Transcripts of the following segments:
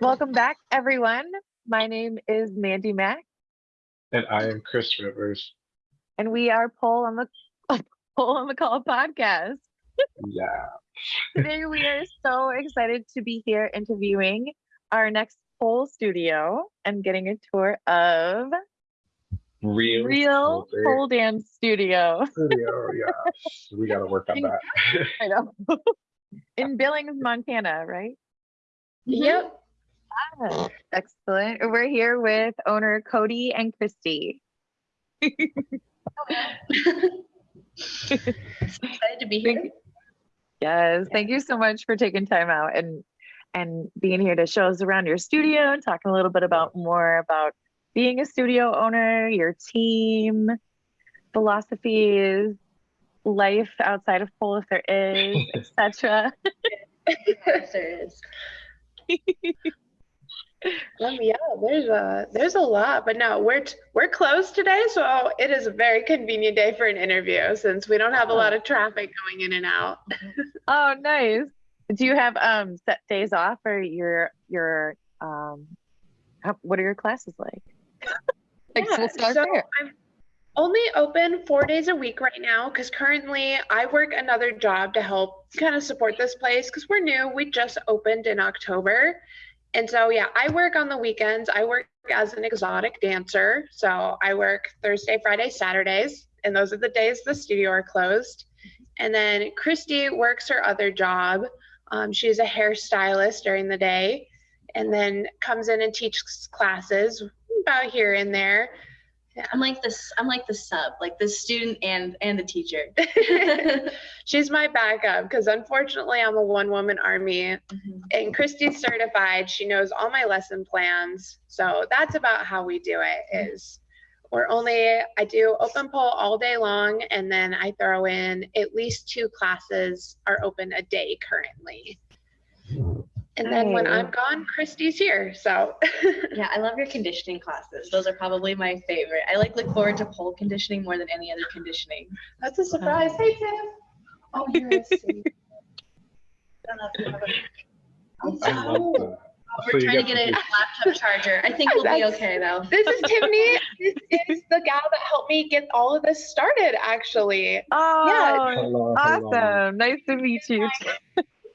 Welcome back, everyone. My name is Mandy Mack, And I am Chris Rivers. and we are Poll on the Poll on the Call podcast. Yeah. Today, we are so excited to be here interviewing our next Pole studio and getting a tour of Real, Real Culture Pole Dance Studio. Studio. Yes. We got to work on that. I know. In Billings, Montana, right? Yep. Ah, Excellent. We're here with owner Cody and Christy. Excited to be here. Yes, thank you so much for taking time out and and being here to show us around your studio and talking a little bit about more about being a studio owner, your team, philosophies, life outside of pole if there is, etc. Yes, there is. Um, yeah, there's a there's a lot, but no, we're we're closed today, so it is a very convenient day for an interview since we don't have a lot of traffic going in and out. Oh, nice. Do you have um set days off or your your um how, what are your classes like? like Yeah, so there. I'm only open four days a week right now because currently I work another job to help kind of support this place because we're new. We just opened in October. And so, yeah, I work on the weekends. I work as an exotic dancer. So I work Thursday, Friday, Saturdays, and those are the days the studio are closed. And then Christy works her other job. Um, she's a hairstylist during the day and then comes in and teaches classes about here and there. I'm like this. I'm like the sub, like the student and and the teacher. She's my backup because unfortunately I'm a one woman army mm-hmm. and Christy's certified. She knows all my lesson plans. So that's about how we do it mm-hmm. is we're only I do open pole all day long and then I throw in at least two classes are open a day currently. And then when I'm gone, Christy's here. So yeah, I love your conditioning classes. Those are probably my favorite. I like look forward to pole conditioning more than any other conditioning. that's a surprise. Hey Tim. Oh, you're a sweet. Don't know if you have love oh. We're you trying to get get a laptop charger. I think we'll be okay though. This is Tiffany. this is the gal that helped me get all of this started, actually. Oh, Hello, hello. awesome. Nice to meet you.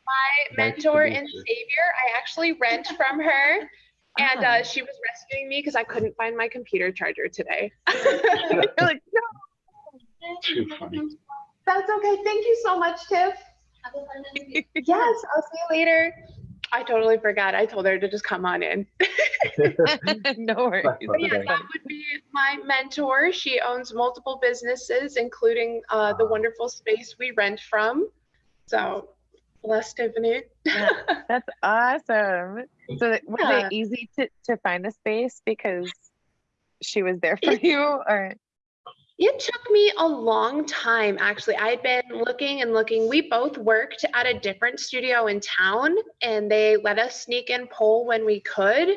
My Nice mentor meet and savior, I actually rent from her. And Ah. uh, she was rescuing me because I couldn't find my computer charger today. You're like, no. Too funny. That's okay. Thank you so much, Tiff. Yes, I'll see you later. I totally forgot. I told her to just come on in. no worries. But yeah, that would be my mentor. She owns multiple businesses, including uh, the wonderful space we rent from. So, bless Tiffany. That's awesome. So that- was Yeah. it easy to, to find the space because she was there for you or It took me a long time, actually. I'd been looking and looking. We both worked at a different studio in town, and they let us sneak in pole when we could,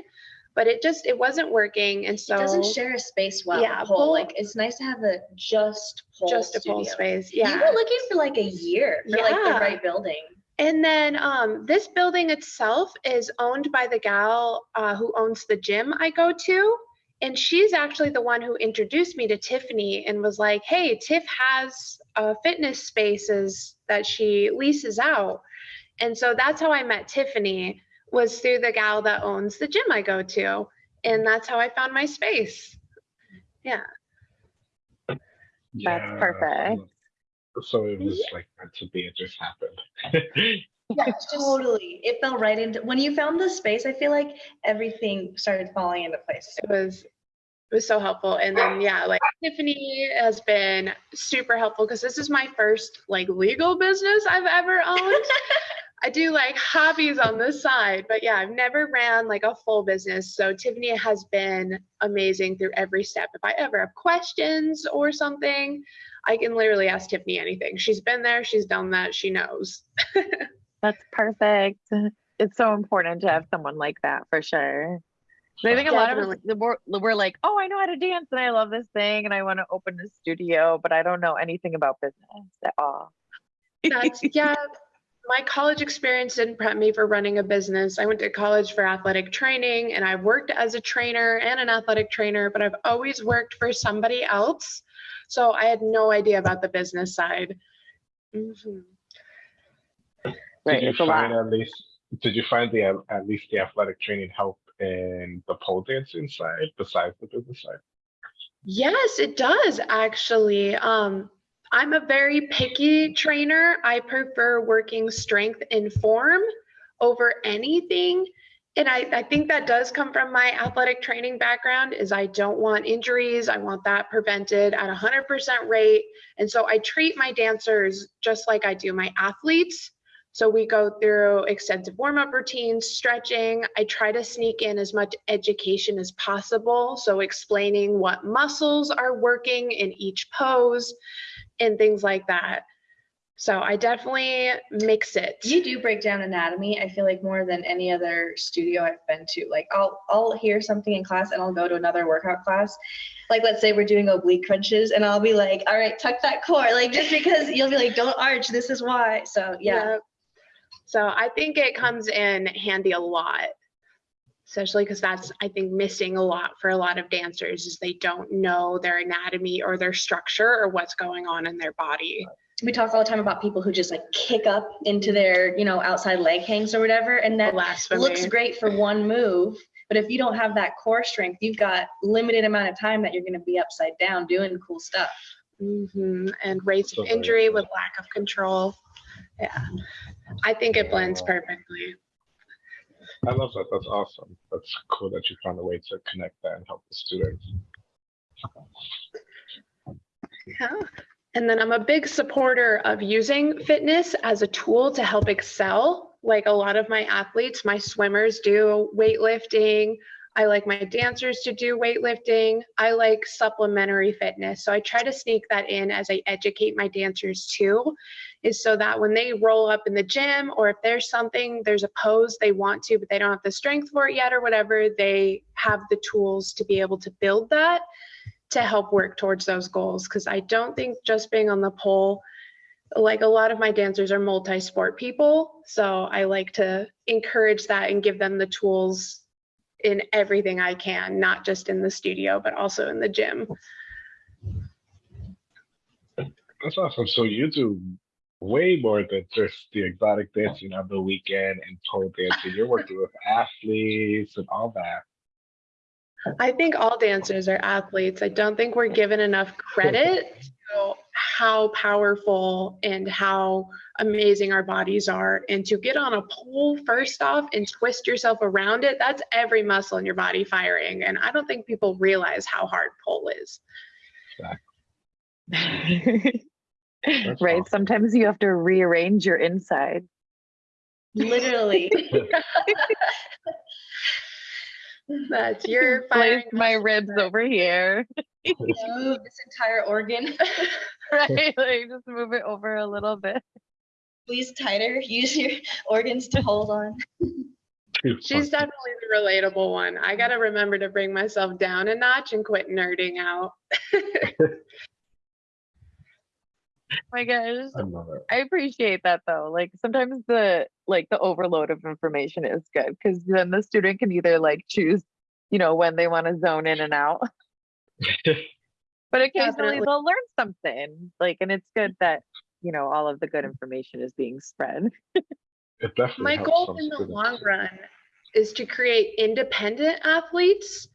but it just it wasn't working. And so It doesn't share a space well. Yeah, pole. pole- Like it's nice to have a just pole just a pole studio. space. You were looking for like a year for like the right building. And then um, this building itself is owned by the gal uh, who owns the gym I go to. And she's actually the one who introduced me to Tiffany and was like, hey, Tiff has uh, fitness spaces that she leases out. And so that's how I met Tiffany was through the gal that owns the gym I go to. And that's how I found my space. Yeah, That's perfect. So it was like meant to be. It just happened. Yeah, totally. It fell right into when you found the space. I feel like everything started falling into place. it was it was so helpful and then yeah like tiffany has been super helpful because this is my first like legal business i've ever owned i do like hobbies on the side but yeah i've never ran like a full business so tiffany has been amazing through every step if i ever have questions or something i can literally ask tiffany anything she's been there she's done that she knows that's perfect. It's so important to have someone like that for sure. So I think a lot of us Definitely. we're, we're like, oh, I know how to dance and I love this thing and I want to open a studio, but I don't know anything about business at all. That's yeah. my college experience didn't prep me for running a business. I went to college for athletic training and I worked as a trainer and an athletic trainer, but I've always worked for somebody else. So I had no idea about the business side. Mhm. Right, did you it's find at least did you find the at least the athletic training help in the pole dancing side besides the business side? Yes, it does actually. Um, I'm a very picky trainer. I prefer working strength and form over anything. And I, I think that does come from my athletic training background is I don't want injuries. I want that prevented at 100% rate. And so I treat my dancers just like I do my athletes. So we go through extensive warm up routines, stretching. I try to sneak in as much education as possible. So explaining what muscles are working in each pose and things like that. So I definitely mix it. You do break down anatomy. I feel like more than any other studio I've been to. Like I'll I'll hear something in class and I'll go to another workout class. Like let's say we're doing oblique crunches and I'll be like, all right, tuck that core. Like just because you'll be like, don't arch. This is why. So yeah. Yep. So I think it comes in handy a lot, especially because that's, I think, missing a lot for a lot of dancers is they don't know their anatomy or their structure or what's going on in their body. We talk all the time about people who just like kick up into their, you know, outside leg hangs or whatever. And that Blasphemy. looks great for one move. But if you don't have that core strength, you've got limited amount of time that you're going to be upside down doing cool stuff. hmm And rates So of injury with lack of control. Yeah. I think it blends perfectly. I love that. That's awesome. That's cool that you found a way to connect that and help the students. Yeah. And then I'm a big supporter of using fitness as a tool to help excel. Like a lot of my athletes, my swimmers do weightlifting. I like my dancers to do weightlifting. I like supplementary fitness. So I try to sneak that in as I educate my dancers too, is so that when they roll up in the gym or if there's something, there's a pose they want to, but they don't have the strength for it yet or whatever, they have the tools to be able to build that to help work towards those goals because I don't think just being on the pole, like a lot of my dancers are multi sport people. So I like to encourage that and give them the tools in everything I can, not just in the studio, but also in the gym. That's awesome. So you do way more than just the exotic dancing on the weekend and pole dancing. You're working with athletes and all that. I think all dancers are athletes. I don't think we're given enough credit to how powerful and how amazing our bodies are. And to get on a pole first off and twist yourself around it, that's every muscle in your body firing. And I don't think people realize how hard pole is. right. awesome. Sometimes you have to rearrange your inside. Literally. That's your Place my ribs over here. Move this entire organ. right. Like just move it over a little bit. Squeeze tighter. Use your organs to hold on. She's definitely the relatable one. I got to remember to bring myself down a notch and quit nerding out. My gosh. I love it. I appreciate that though. Like sometimes the like the overload of information is good because then the student can either like choose, you know, when they want to zone in and out. But occasionally Definitely. they'll learn something. Like and it's good that, you know, all of the good information is being spread. It definitely My goal in the long run is to create independent athletes.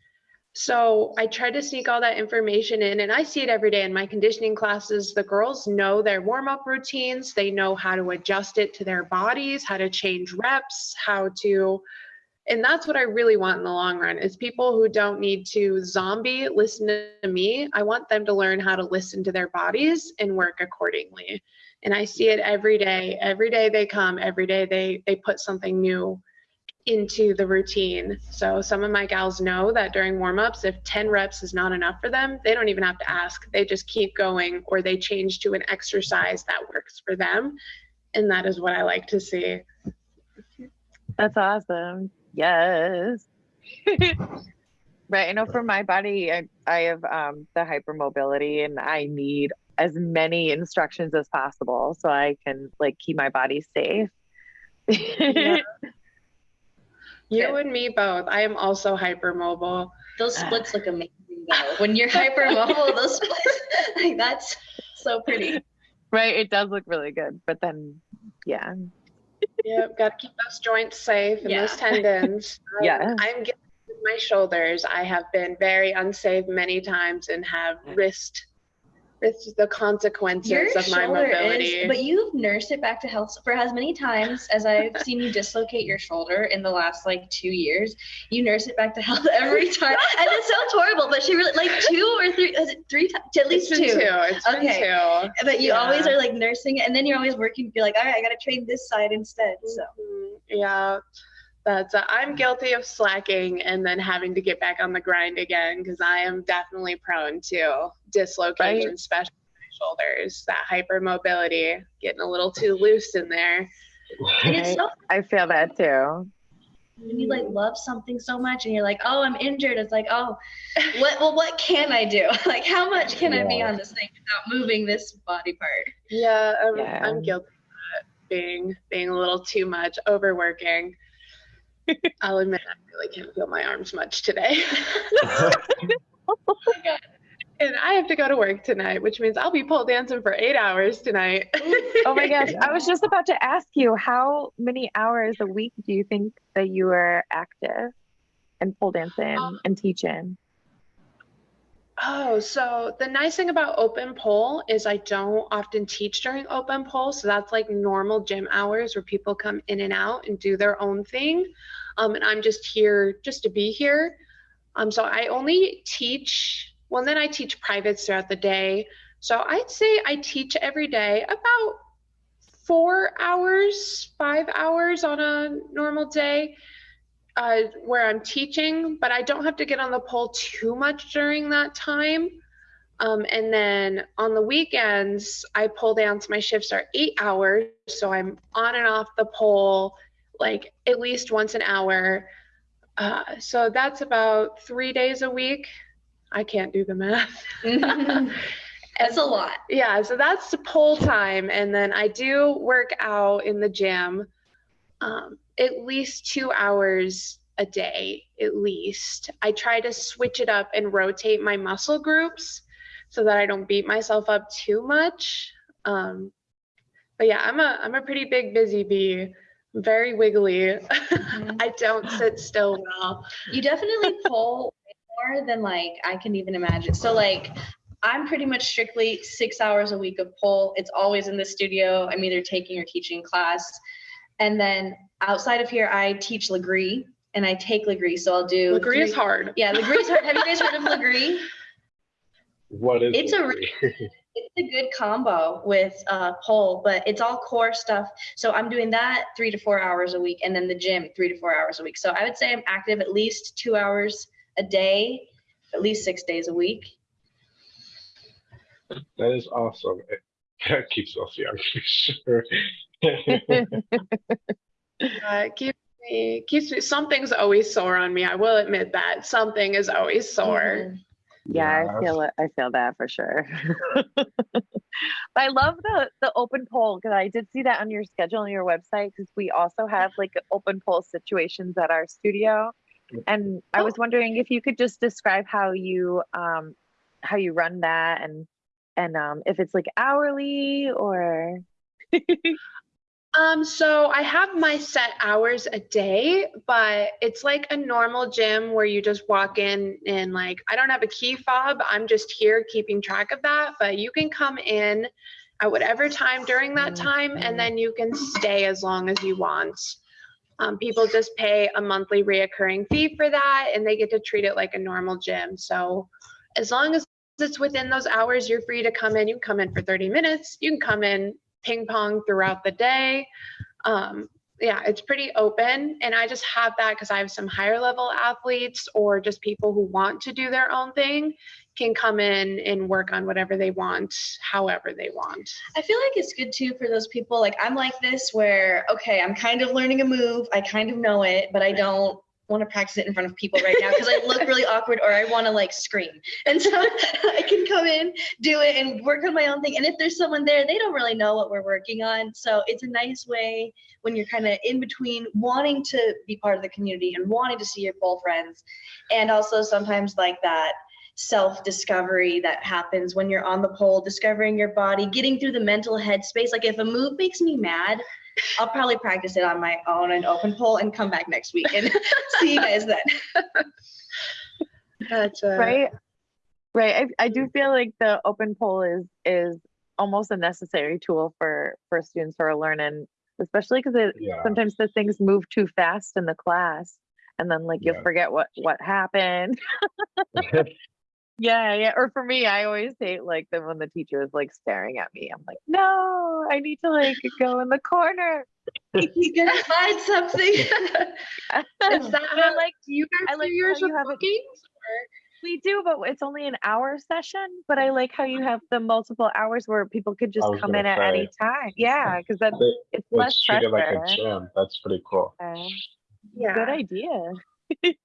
So I try to sneak all that information in, and I see it every day in my conditioning classes. The girls know their warm up routines, they know how to adjust it to their bodies, how to change reps, how to. And that's what I really want in the long run is people who don't need to zombie listen to me. I want them to learn how to listen to their bodies and work accordingly and i see it every day every day they come every day they they put something new into the routine so some of my gals know that during warm-ups if 10 reps is not enough for them they don't even have to ask they just keep going or they change to an exercise that works for them and that is what i like to see That's awesome. Yes. right. I know for my body, I, I have um, the hypermobility and I need as many instructions as possible so I can like keep my body safe. Yeah. You and me both. I am also hypermobile. Those ah. splits look amazing though. When you're hypermobile, those splits, like that's so pretty. right. It does look really good, but then, yeah. Yep, got to keep those joints safe and those tendons. I'm- Yes. I'm getting my shoulders. I have been very unsafe many times and have risked the consequences Your of my mobility. is, but you've nursed it back to health for as many times as I've seen you dislocate your shoulder in the last like two years. You nurse it back to health every time, and it sounds horrible. But she really like two or three, is it three times? At least it's been two. two. It's Okay. two. But you Yeah. always are like nursing it, and then you're always working. You're like, all right, I gotta train this side instead. So Mhm. Yeah, that's. Uh, I'm guilty of slacking and then having to get back on the grind again because I am definitely prone to dislocation, Right. especially shoulders. That hypermobility, getting a little too loose in there. and it's so I feel that too. when you like love something so much, and you're like, oh, I'm injured. It's like, oh, what? Well, what can I do? Like, how much can I be on this thing without moving this body part? Yeah, I'm, Yeah. I'm guilty of that, being being a little too much, overworking. I'll admit I really can't feel my arms much today. Oh and I have to go to work tonight, which means I'll be pole dancing for eight hours tonight. Oh my gosh. I was just about to ask you, how many hours a week do you think that you are active and pole dancing Um, and teaching? Oh, so the nice thing about open pole is I don't often teach during open pole. So that's like normal gym hours where people come in and out and do their own thing. Um, and I'm just here just to be here. Um, so I only teach, well, then I teach privates throughout the day. So I'd say I teach every day about four hours, five hours on a normal day uh, where I'm teaching, but I don't have to get on the pole too much during that time. Um, and then on the weekends, I pole dance. My shifts are eight hours, so I'm on and off the pole like at least once an hour. Uh, so that's about three days a week. I can't do the math. That's a lot. Yeah, so that's the pole time. And then I do work out in the gym um, at least two hours a day, at least. I try to switch it up and rotate my muscle groups so that I don't beat myself up too much. Um, but yeah, I'm a I'm a pretty big busy bee. Very wiggly. I don't sit still well. You definitely pull more than like I can even imagine. So like I'm pretty much strictly six hours a week of pull. It's always in the studio. I'm either taking or teaching class. And then outside of here, I teach Lagree and I take Lagree. So I'll do Lagree is hard. Yeah, Lagree is hard. Have you guys heard of Lagree? What is It's a Lagree? It's a good combo with uh, pole, but it's all core stuff. So I'm doing that three to four hours a week, and then the gym three to four hours a week. So I would say I'm active at least two hours a day, at least six days a week. That is awesome. It that keeps us young for sure. Uh, it keeps me keeps me something's always sore on me. I will admit that. Something is always sore. Yeah, I feel it. I feel that for sure. but I love the the open pole because I did see that on your schedule on your website because we also have like open pole situations at our studio, and I was wondering if you could just describe how you um how you run that and and um if it's like hourly or Um, so I have my set hours a day, but it's like a normal gym where you just walk in and like I don't have a key fob. I'm just here keeping track of that, but you can come in at whatever time during that time and then you can stay as long as you want. Um, people just pay a monthly reoccurring fee for that and they get to treat it like a normal gym. So as long as it's within those hours, you're free to come in. You can come in for 30 minutes. You can come in ping pong throughout the day. Um, yeah, it's pretty open. And I just have that because I have some higher level athletes or just people who want to do their own thing can come in and work on whatever they want, however they want. I feel like it's good too for those people. Like I'm like this, where okay, I'm kind of learning a move. I kind of know it, but I don't want to practice it in front of people right now because I look really awkward or I want to like scream. And so I can come in, do it, and work on my own thing. And if there's someone there, they don't really know what we're working on. So it's a nice way when you're kind of in between wanting to be part of the community and wanting to see your pole friends, and also sometimes like that self discovery that happens when you're on the pole, discovering your body, getting through the mental headspace. Like if a move makes me mad, I'll probably practice it on my own and open pole and come back next week and see you guys then. That's uh, right right I, I do feel like the open pole is is almost a necessary tool for for students who are learning especially because Yeah. sometimes the things move too fast in the class and then like you Yeah. forget what what happened yeah yeah or for me i always hate like the when the teacher is like staring at me i'm like no i need to like go in the corner You gotta find something. is that But how, like do you guys I do like yours you with have it- bookings? We do, but it's only an hour session. But I like how you have the multiple hours where people could just come in gonna at any time. Yeah, because that's They- it's less It's treated pressure. like a gym. That's pretty cool. Yeah. Yeah. Good idea.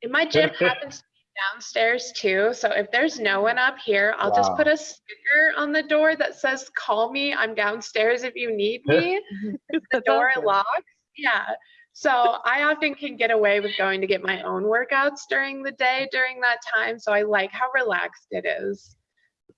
And my gym happens to be downstairs too. So if there's no one up here, I'll just put a sticker on the door that says, call me. I'm downstairs if you need me. the door awesome. locks. Yeah. So I often can get away with going to get my own workouts during the day during that time. So I like how relaxed it is.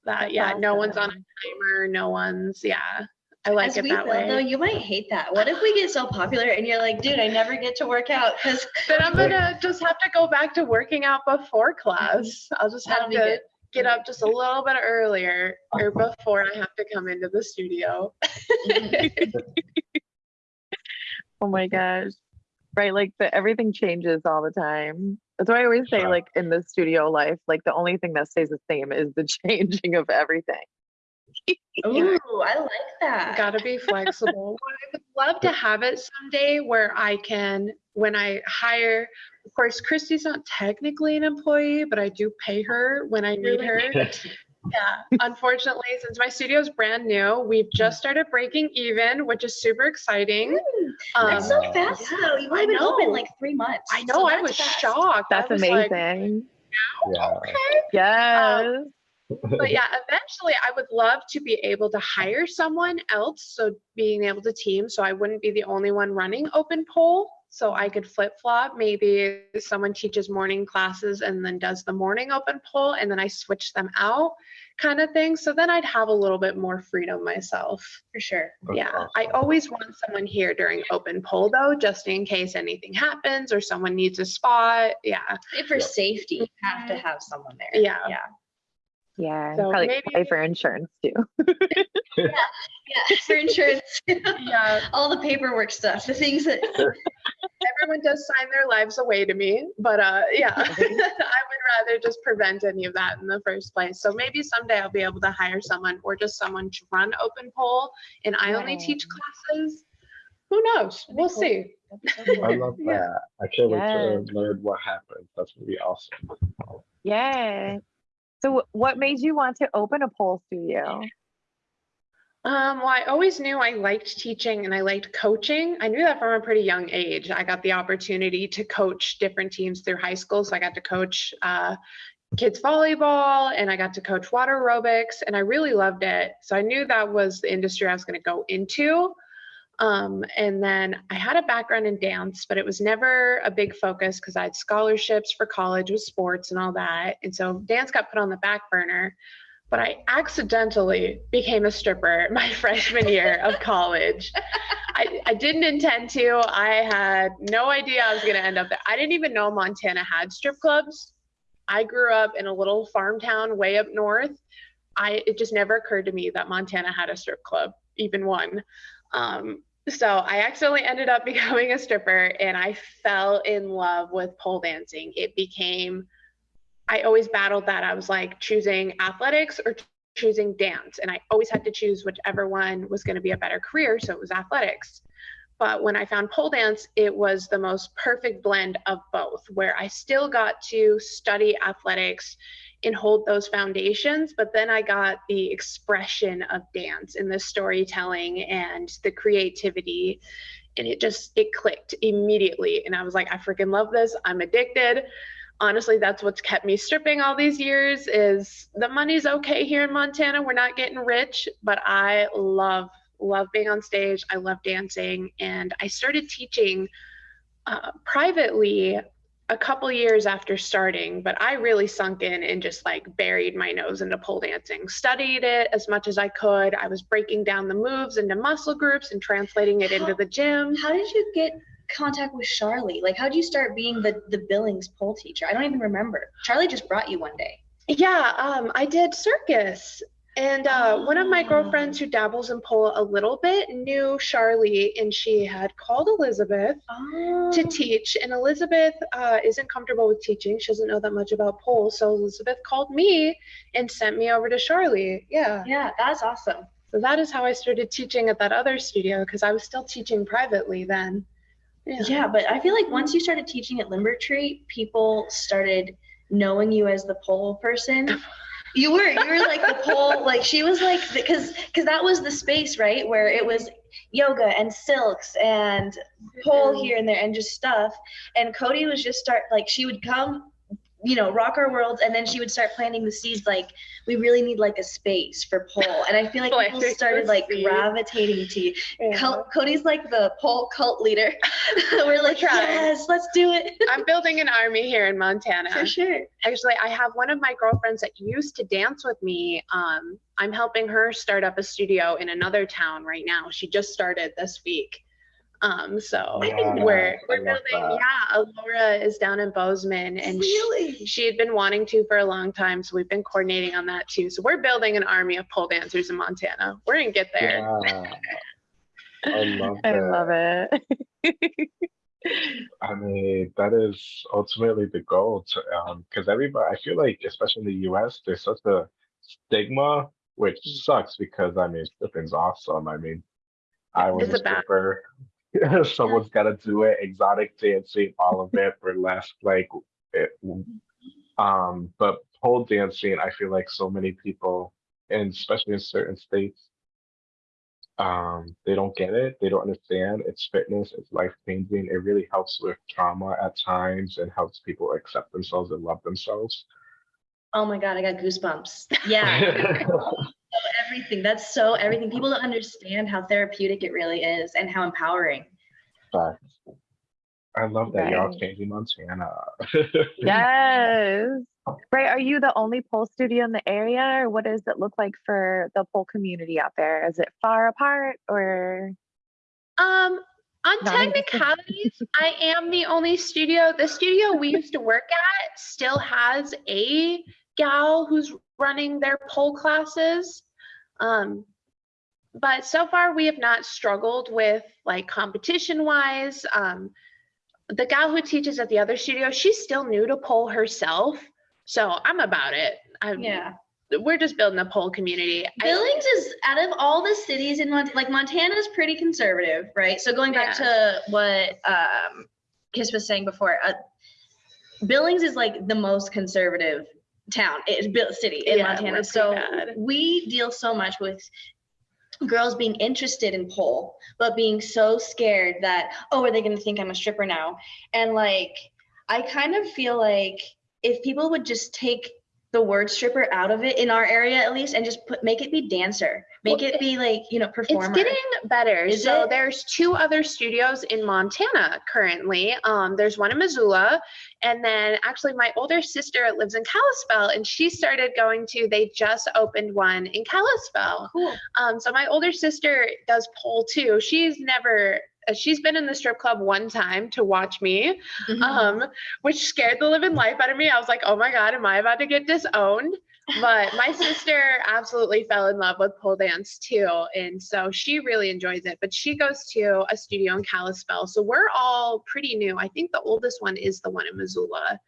That That's yeah, no one's on a timer, no one's yeah. I like As it we that way. though, you might hate that. What if we get so popular and you're like, dude, I never get to work out because then I'm gonna just have to go back to working out before class. Mm-hmm. I'll just have to good. get mm-hmm. up just a little bit earlier or before I have to come into the studio. Oh my gosh. Right, like the everything changes all the time. That's why I always say, like in the studio life, like the only thing that stays the same is the changing of everything. Ooh, I like that. Gotta be flexible. I would love to have it someday where I can, when I hire, of course, Christy's not technically an employee, but I do pay her when I need her. Yeah, unfortunately, since my studio's brand new, we've just started breaking even, which is super exciting. That's Um, so fast though. You've I only been open like three months. I know, so I was fast. shocked. That's was like, amazing. Yeah. yes. But yeah, eventually I would love to be able to hire someone else. So being able to team, so I wouldn't be the only one running open pole. So I could flip flop. Maybe someone teaches morning classes and then does the morning open pole, and then I switch them out, kind of thing. So then I'd have a little bit more freedom myself. for sure. That's yeah, I always want someone here during open pole though, just in case anything happens or someone needs a spot. Yeah, For Yeah. safety, you have to mm-hmm. have someone there. Yeah. Yeah. Yeah. So Probably maybe- pay for insurance too. Yeah. yeah, For insurance. yeah. All the paperwork stuff, the things that everyone does sign their lives away to me but uh yeah i would rather just prevent any of that in the first place so maybe someday i'll be able to hire someone or just someone to run open pole and i only teach classes who knows we'll cool. see I love that. Yeah. that. I can't wait Yes. to learn what happens. That's gonna be awesome. Yeah. So what made you want to open a pole studio? Um, well, I always knew I liked teaching and I liked coaching. I knew that from a pretty young age. I got the opportunity to coach different teams through high school. So I got to coach uh, kids volleyball and I got to coach water aerobics and I really loved it. So I knew that was the industry I was going to go into. Um, and then I had a background in dance, but it was never a big focus because I had scholarships for college with sports and all that. And so dance got put on the back burner but I accidentally became a stripper my freshman year of college. I, I didn't intend to. I had no idea I was going to end up there. I didn't even know Montana had strip clubs. I grew up in a little farm town way up north. I it just never occurred to me that Montana had a strip club, even one. Um, so I accidentally ended up becoming a stripper and I fell in love with pole dancing. It became I always battled that. I was like choosing athletics or choosing dance. And I always had to choose whichever one was going to be a better career. So it was athletics. But when I found pole dance, it was the most perfect blend of both, where I still got to study athletics and hold those foundations, but then I got the expression of dance and the storytelling and the creativity. And it just it clicked immediately. And i was like i freaking love this. I'm addicted. Honestly that's what's kept me stripping all these years is the money's okay here in montana. We're not getting rich but i love love being on stage. I love dancing. And i started teaching uh, privately a couple years after starting, but I really sunk in and just like buried my nose into pole dancing. Studied it as much as I could. I was breaking down the moves into muscle groups and translating it into the gym. How did you get contact with Charlie? Like, how did you start being the the Billings pole teacher? I don't even remember. Charlie just brought you one day. Yeah, um, I did circus and uh, one of my girlfriends who dabbles in pole a little bit knew Charlie, and she had called Elizabeth Oh. to teach. And Elizabeth uh, isn't comfortable with teaching; she doesn't know that much about pole. So Elizabeth called me and sent me over to Charlie. Yeah. Yeah, that's awesome. So that is how I started teaching at that other studio because I was still teaching privately then. Yeah. Yeah, but I feel like once you started teaching at Limber Tree, people started knowing you as the pole person. You were, you were like the pole, like she was like, because because that was the space, right, where it was yoga and silks and pole mm-hmm. here and there and just stuff. And Cody was just start like she would come, you know, rock our worlds, and then she would start planting the seeds. Like we really need like a space for pole, and I feel like people started like seeds. gravitating to you. Yeah. Cody's like the pole cult leader. We're like, yes, let's do it. I'm building an army here in Montana. For sure. Actually, I have one of my girlfriends that used to dance with me. Um, I'm helping her start up a studio in another town right now. She just started this week. Um, so Yeah, we're we're building. that. Yeah, Alora is down in Bozeman, and she, really? she had been wanting to for a long time. So we've been coordinating on that too. So we're building an army of pole dancers in Montana. We're gonna get there. Yeah. I love I love it. I mean, that is ultimately the goal to, um, because everybody, I feel like, especially in the US, there's such a stigma, which sucks because I mean, stripping's awesome. I mean, I was It's a stripper. Someone's got to do it. Exotic dancing, all of it, burlesque, like it. Um, but pole dancing, I feel like so many people, and especially in certain states, um, they don't get it. They don't understand. It's fitness. It's life changing. It really helps with trauma at times and helps people accept themselves and love themselves. Oh my god, I got goosebumps. Yeah, everything. That's so everything. People don't understand how therapeutic it really is and how empowering. Facts. I love that y'all Right. changing Montana. yes. Right. Are you the only pole studio in the area, or what does it look like for the pole community out there? Is it far apart, or Um, on Non-existent. technicalities, I am the only studio. The studio we used to work at still has a gal who's running their pole classes. Um, but so far we have not struggled with like competition wise. Um, the gal who teaches at the other studio, she's still new to pole herself. So I'm about it. I'm, Yeah. We're just building a pole community. I- Billings is out of all the cities in Montana, like Montana's pretty conservative, right? So going back to what um, Kiss was saying before, uh, Billings is like the most conservative town, it's built city in Yeah, Montana. So bad. we deal so much with girls being interested in pole, but being so scared that, oh, are they going to think I'm a stripper now? And like, I kind of feel like if people would just take the word stripper out of it in our area at least and just put make it be dancer make Well, it be like you know performer It's getting better. Is so it? there's two other studios in Montana currently. Um, there's one in Missoula, and then actually my older sister lives in Kalispell, and she started going to. They just opened one in Kalispell. cool Um, so my older sister does pole too. She's never. Uh, She's been in the strip club one time to watch me, Mhm. um, which scared the living life out of me. I was like, oh my God, am I about to get disowned? But my sister absolutely fell in love with pole dance too. And so she really enjoys it. But she goes to a studio in Kalispell. So we're all pretty new. I think the oldest one is the one in Missoula.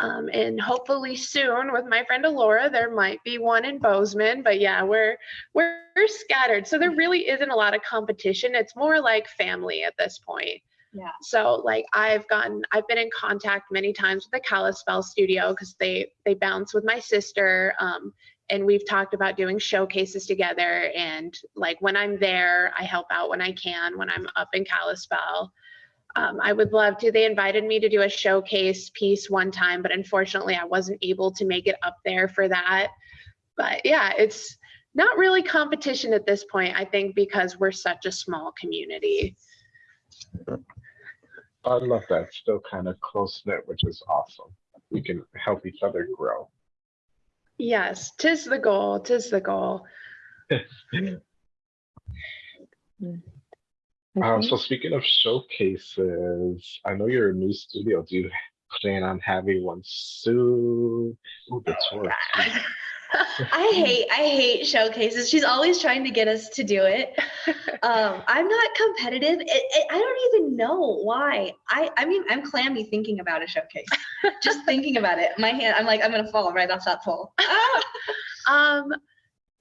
Um, and hopefully soon with my friend Alora, there might be one in Bozeman. But yeah, we're we're, scattered. So there really isn't a lot of competition. It's more like family at this point. Yeah. So like I've gotten I've been in contact many times with the Kalispell studio because they they bounce with my sister. Um, and we've talked about doing showcases together. And like when I'm there, I help out when I can. When I'm up in Kalispell, um, I would love to. They invited me to do a showcase piece one time, but unfortunately, I wasn't able to make it up there for that. But yeah, it's not really competition at this point, I think, because we're such a small community. I love that. Still kind of close knit, which is awesome. We can help each other grow. Yes, tis the goal, tis the goal. Um, so speaking of showcases, I know you're a new studio. Do you plan on having one soon? Ooh, the tour. I hate I hate showcases. She's always trying to get us to do it. Um, I'm not competitive. It, it, I don't even know why. I I mean I'm clammy thinking about a showcase. Just thinking about it, my hand. I'm like I'm gonna fall right off that pole. Um,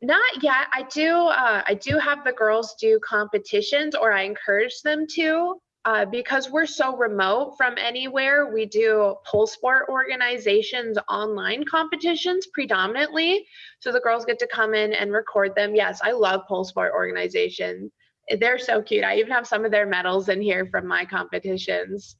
not yet. I do. Uh, I do have the girls do competitions, or I encourage them to. Uh, because we're so remote from anywhere, we do pole sport organizations online competitions predominantly. So the girls get to come in and record them. Yes, I love pole sport organizations. They're so cute. I even have some of their medals in here from my competitions.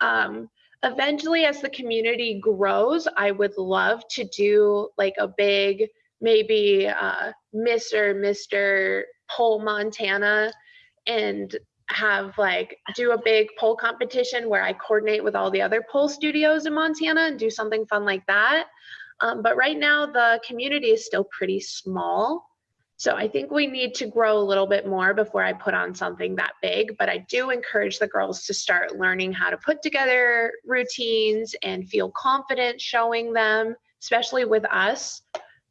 Um, eventually, as the community grows, I would love to do like a big maybe uh, Miss or Mr. Pole Montana and have like do a big pole competition where I coordinate with all the other pole studios in Montana and do something fun like that. Um, but right now, the community is still pretty small. So I think we need to grow a little bit more before I put on something that big. But I do encourage the girls to start learning how to put together routines and feel confident showing them, especially with us.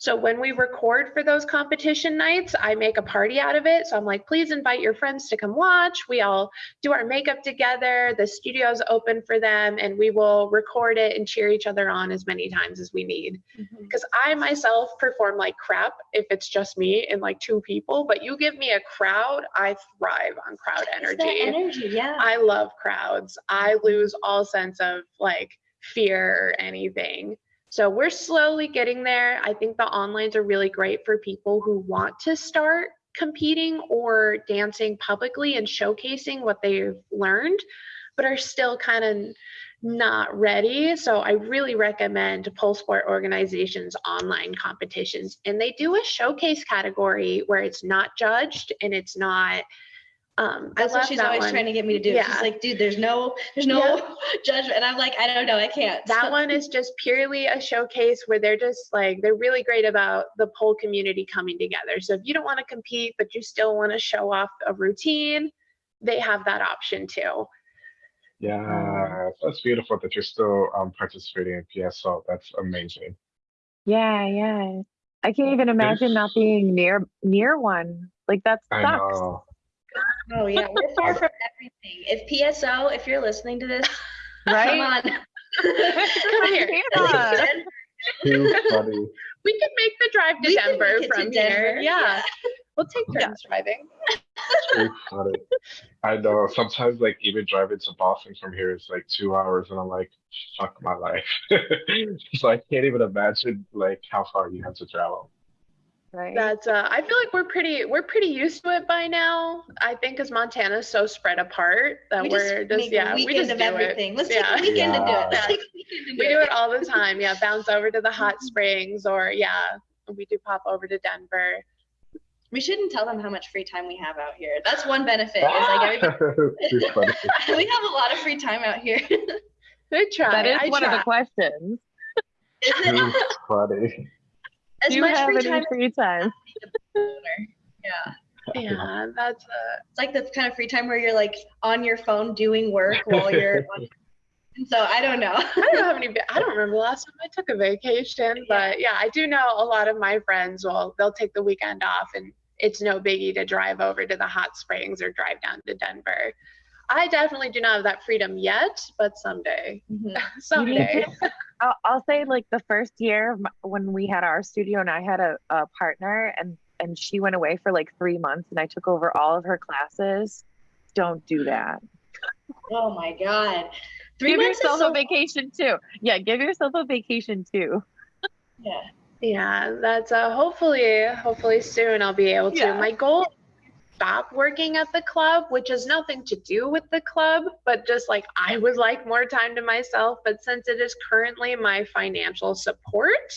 So when we record for those competition nights, I make a party out of it. So I'm like, please invite your friends to come watch. We all do our makeup together. The studio's open for them and we will record it and cheer each other on as many times as we need. Mm-hmm. Because I myself perform like crap if it's just me and like two people, but you give me a crowd, I thrive on crowd energy. energy, yeah. I love crowds. I mm-hmm. lose all sense of like fear or anything. So we're slowly getting there. I think the onlines are really great for people who want to start competing or dancing publicly and showcasing what they've learned, but are still kind of not ready. So I really recommend pole sport organizations online competitions. And they do a showcase category where it's not judged and it's not um That's I what love she's that always one. trying to get me to do. Yeah. She's like, dude, there's no, there's no judgment. And I'm like, I don't know, I can't. that one is just purely a showcase where they're just like they're really great about the pole community coming together so if you don't want to compete but you still want to show off a routine they have that option too Yeah, that's beautiful that you're still um, participating in PSO. That's amazing. Yeah, yeah. I can't even imagine not being near near one. Like that I sucks. know. Oh yeah, we're far from everything. If PSO, if you're listening to this, Right? come on. come here Yeah. Too funny. we can make the drive to We denver make it to from here yeah. yeah. we'll take turns driving Too funny. I know. Sometimes, like, even driving to Boston from here is like two hours, and I'm like, fuck my life. so I can't even imagine like how far you have to travel. Right. that's uh i feel like we're pretty we're pretty used to it by now i think because montana's so spread apart that We we are just make yeah a we weekend just of do everything. it Let's Yeah. take a weekend to do it. Let's take a weekend to do we it. do it all the time. Yeah, bounce over to the hot springs or yeah, we do pop over to Denver. We shouldn't tell them how much free time we have out here. That's one benefit. Is like everybody, we have a lot of free time out here. Good try. that is I one of the try. questions. it? Funny. As Do you much have free any time free time? as Yeah. Yeah, that's uh It's like the kind of free time where you're like on your phone doing work while you're on. And so I don't know. I don't know how many I don't remember the last time I took a vacation, but yeah, I do know a lot of my friends will they'll take the weekend off and it's no biggie to drive over to the hot springs or drive down to Denver. I definitely do not have that freedom yet, but someday. Mhm. Someday. I'll, I'll say like the first year when we had our studio and I had a, a partner and and she went away for like three months and I took over all of her classes. Don't do that. Oh my God. Three give months yourself so a vacation too. Yeah, give yourself a vacation too. Yeah. Yeah, that's uh hopefully hopefully soon I'll be able to. Yeah. My goal is to stop working at the club, which has nothing to do with the club, but just like I would like more time to myself. But since it is currently my financial support,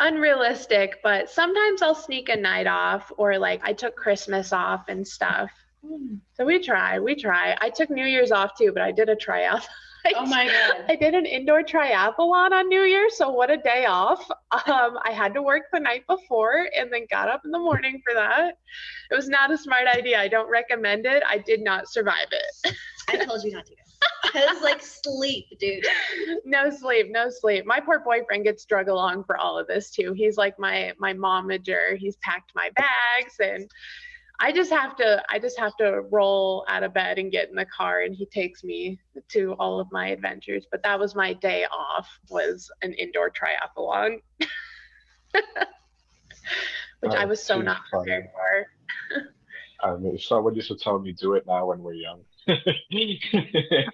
unrealistic, but sometimes I'll sneak a night off or like I took Christmas off and stuff. Hmm. So we try, we try. I took New Year's off too, but I did a tryout. Oh my god. I did an indoor triathlon on New Year's, so what a day off. Um, I had to work the night before and then got up in the morning for that. It was not a smart idea. I don't recommend it. I did not survive it. I told you not to go. Cause like sleep, dude. no sleep, no sleep. My poor boyfriend gets drug along for all of this too. He's like my my momager. He's packed my bags and I just have to I just have to roll out of bed and get in the car and he takes me to all of my adventures. But that was my day off was an indoor triathlon. Which I Oh, was so not funny. prepared for. I mean, someone used to tell me do it now when we're young. I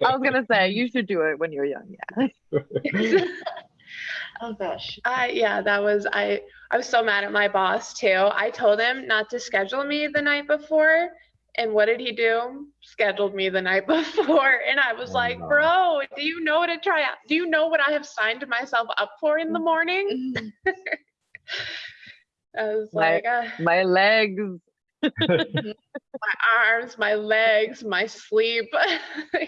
was gonna say you should do it when you're young. Yeah. Oh gosh. I yeah, that was I I was so mad at my boss too. I told him not to schedule me the night before. And what did he do? Scheduled me the night before. And I was Oh, like, no. bro, do you know what to try out? Do you know what I have signed myself up for in the morning? Mm. I was My- like, uh, My legs. my arms, my legs, my sleep.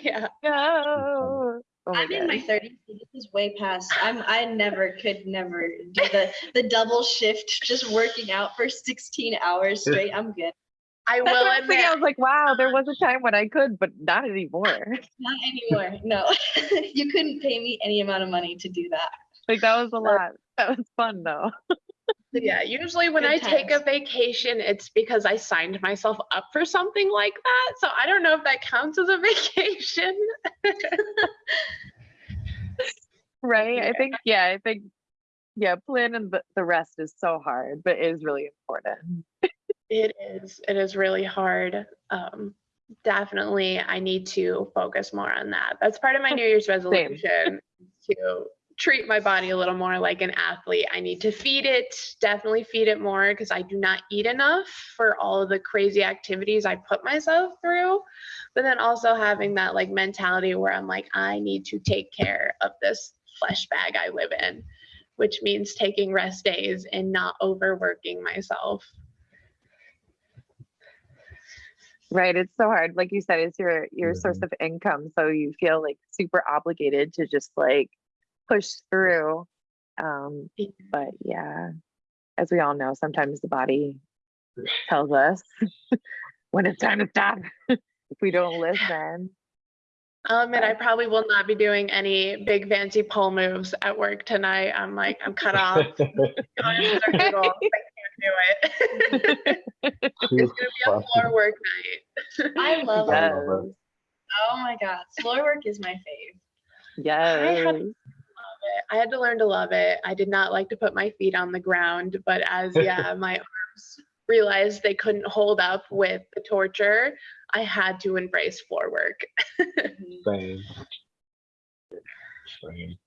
yeah. No. Oh I'm in my god. 30s. This is way past. I'm. I never could never do the the double shift, just working out for 16 hours straight. I'm good. I That's will what I'm thinking. I was like, wow, there was a time when I could, but not anymore. Not anymore. No, you couldn't pay me any amount of money to do that. Like that was a lot. That was fun though. yeah, usually when Good I take a vacation, it's because I signed myself up for something like that. So I don't know if that counts as a vacation. Right? I think yeah, I think yeah, planning the, the rest is so hard, but it is really important. It is. It is really hard. Um, definitely, I need to focus more on that. That's part of my New Year's resolution to treat my body a little more like an athlete. I need to feed it, definitely feed it more because I do not eat enough for all of the crazy activities I put myself through. But then also having that like mentality where I'm like, I need to take care of this flesh bag I live in, which means taking rest days and not overworking myself. Right. It's so hard. Like you said, it's your your source Mhm. of income. So you feel like super obligated to just like push through. Um, but yeah, as we all know, sometimes the body tells us when it's time to stop if we don't listen. I'll admit I probably will not be doing any big fancy pole moves at work tonight. I'm like, I'm cut off. Going to the noodles. I can't do it. it's gonna be a floor work night. I love I it. love Yes. Oh my god, floor work is my fave. Yes. Love it. I had to learn to love it. I did not like to put my feet on the ground, but as yeah, my arms realized they couldn't hold up with the torture, I had to embrace floor work. Same. Same.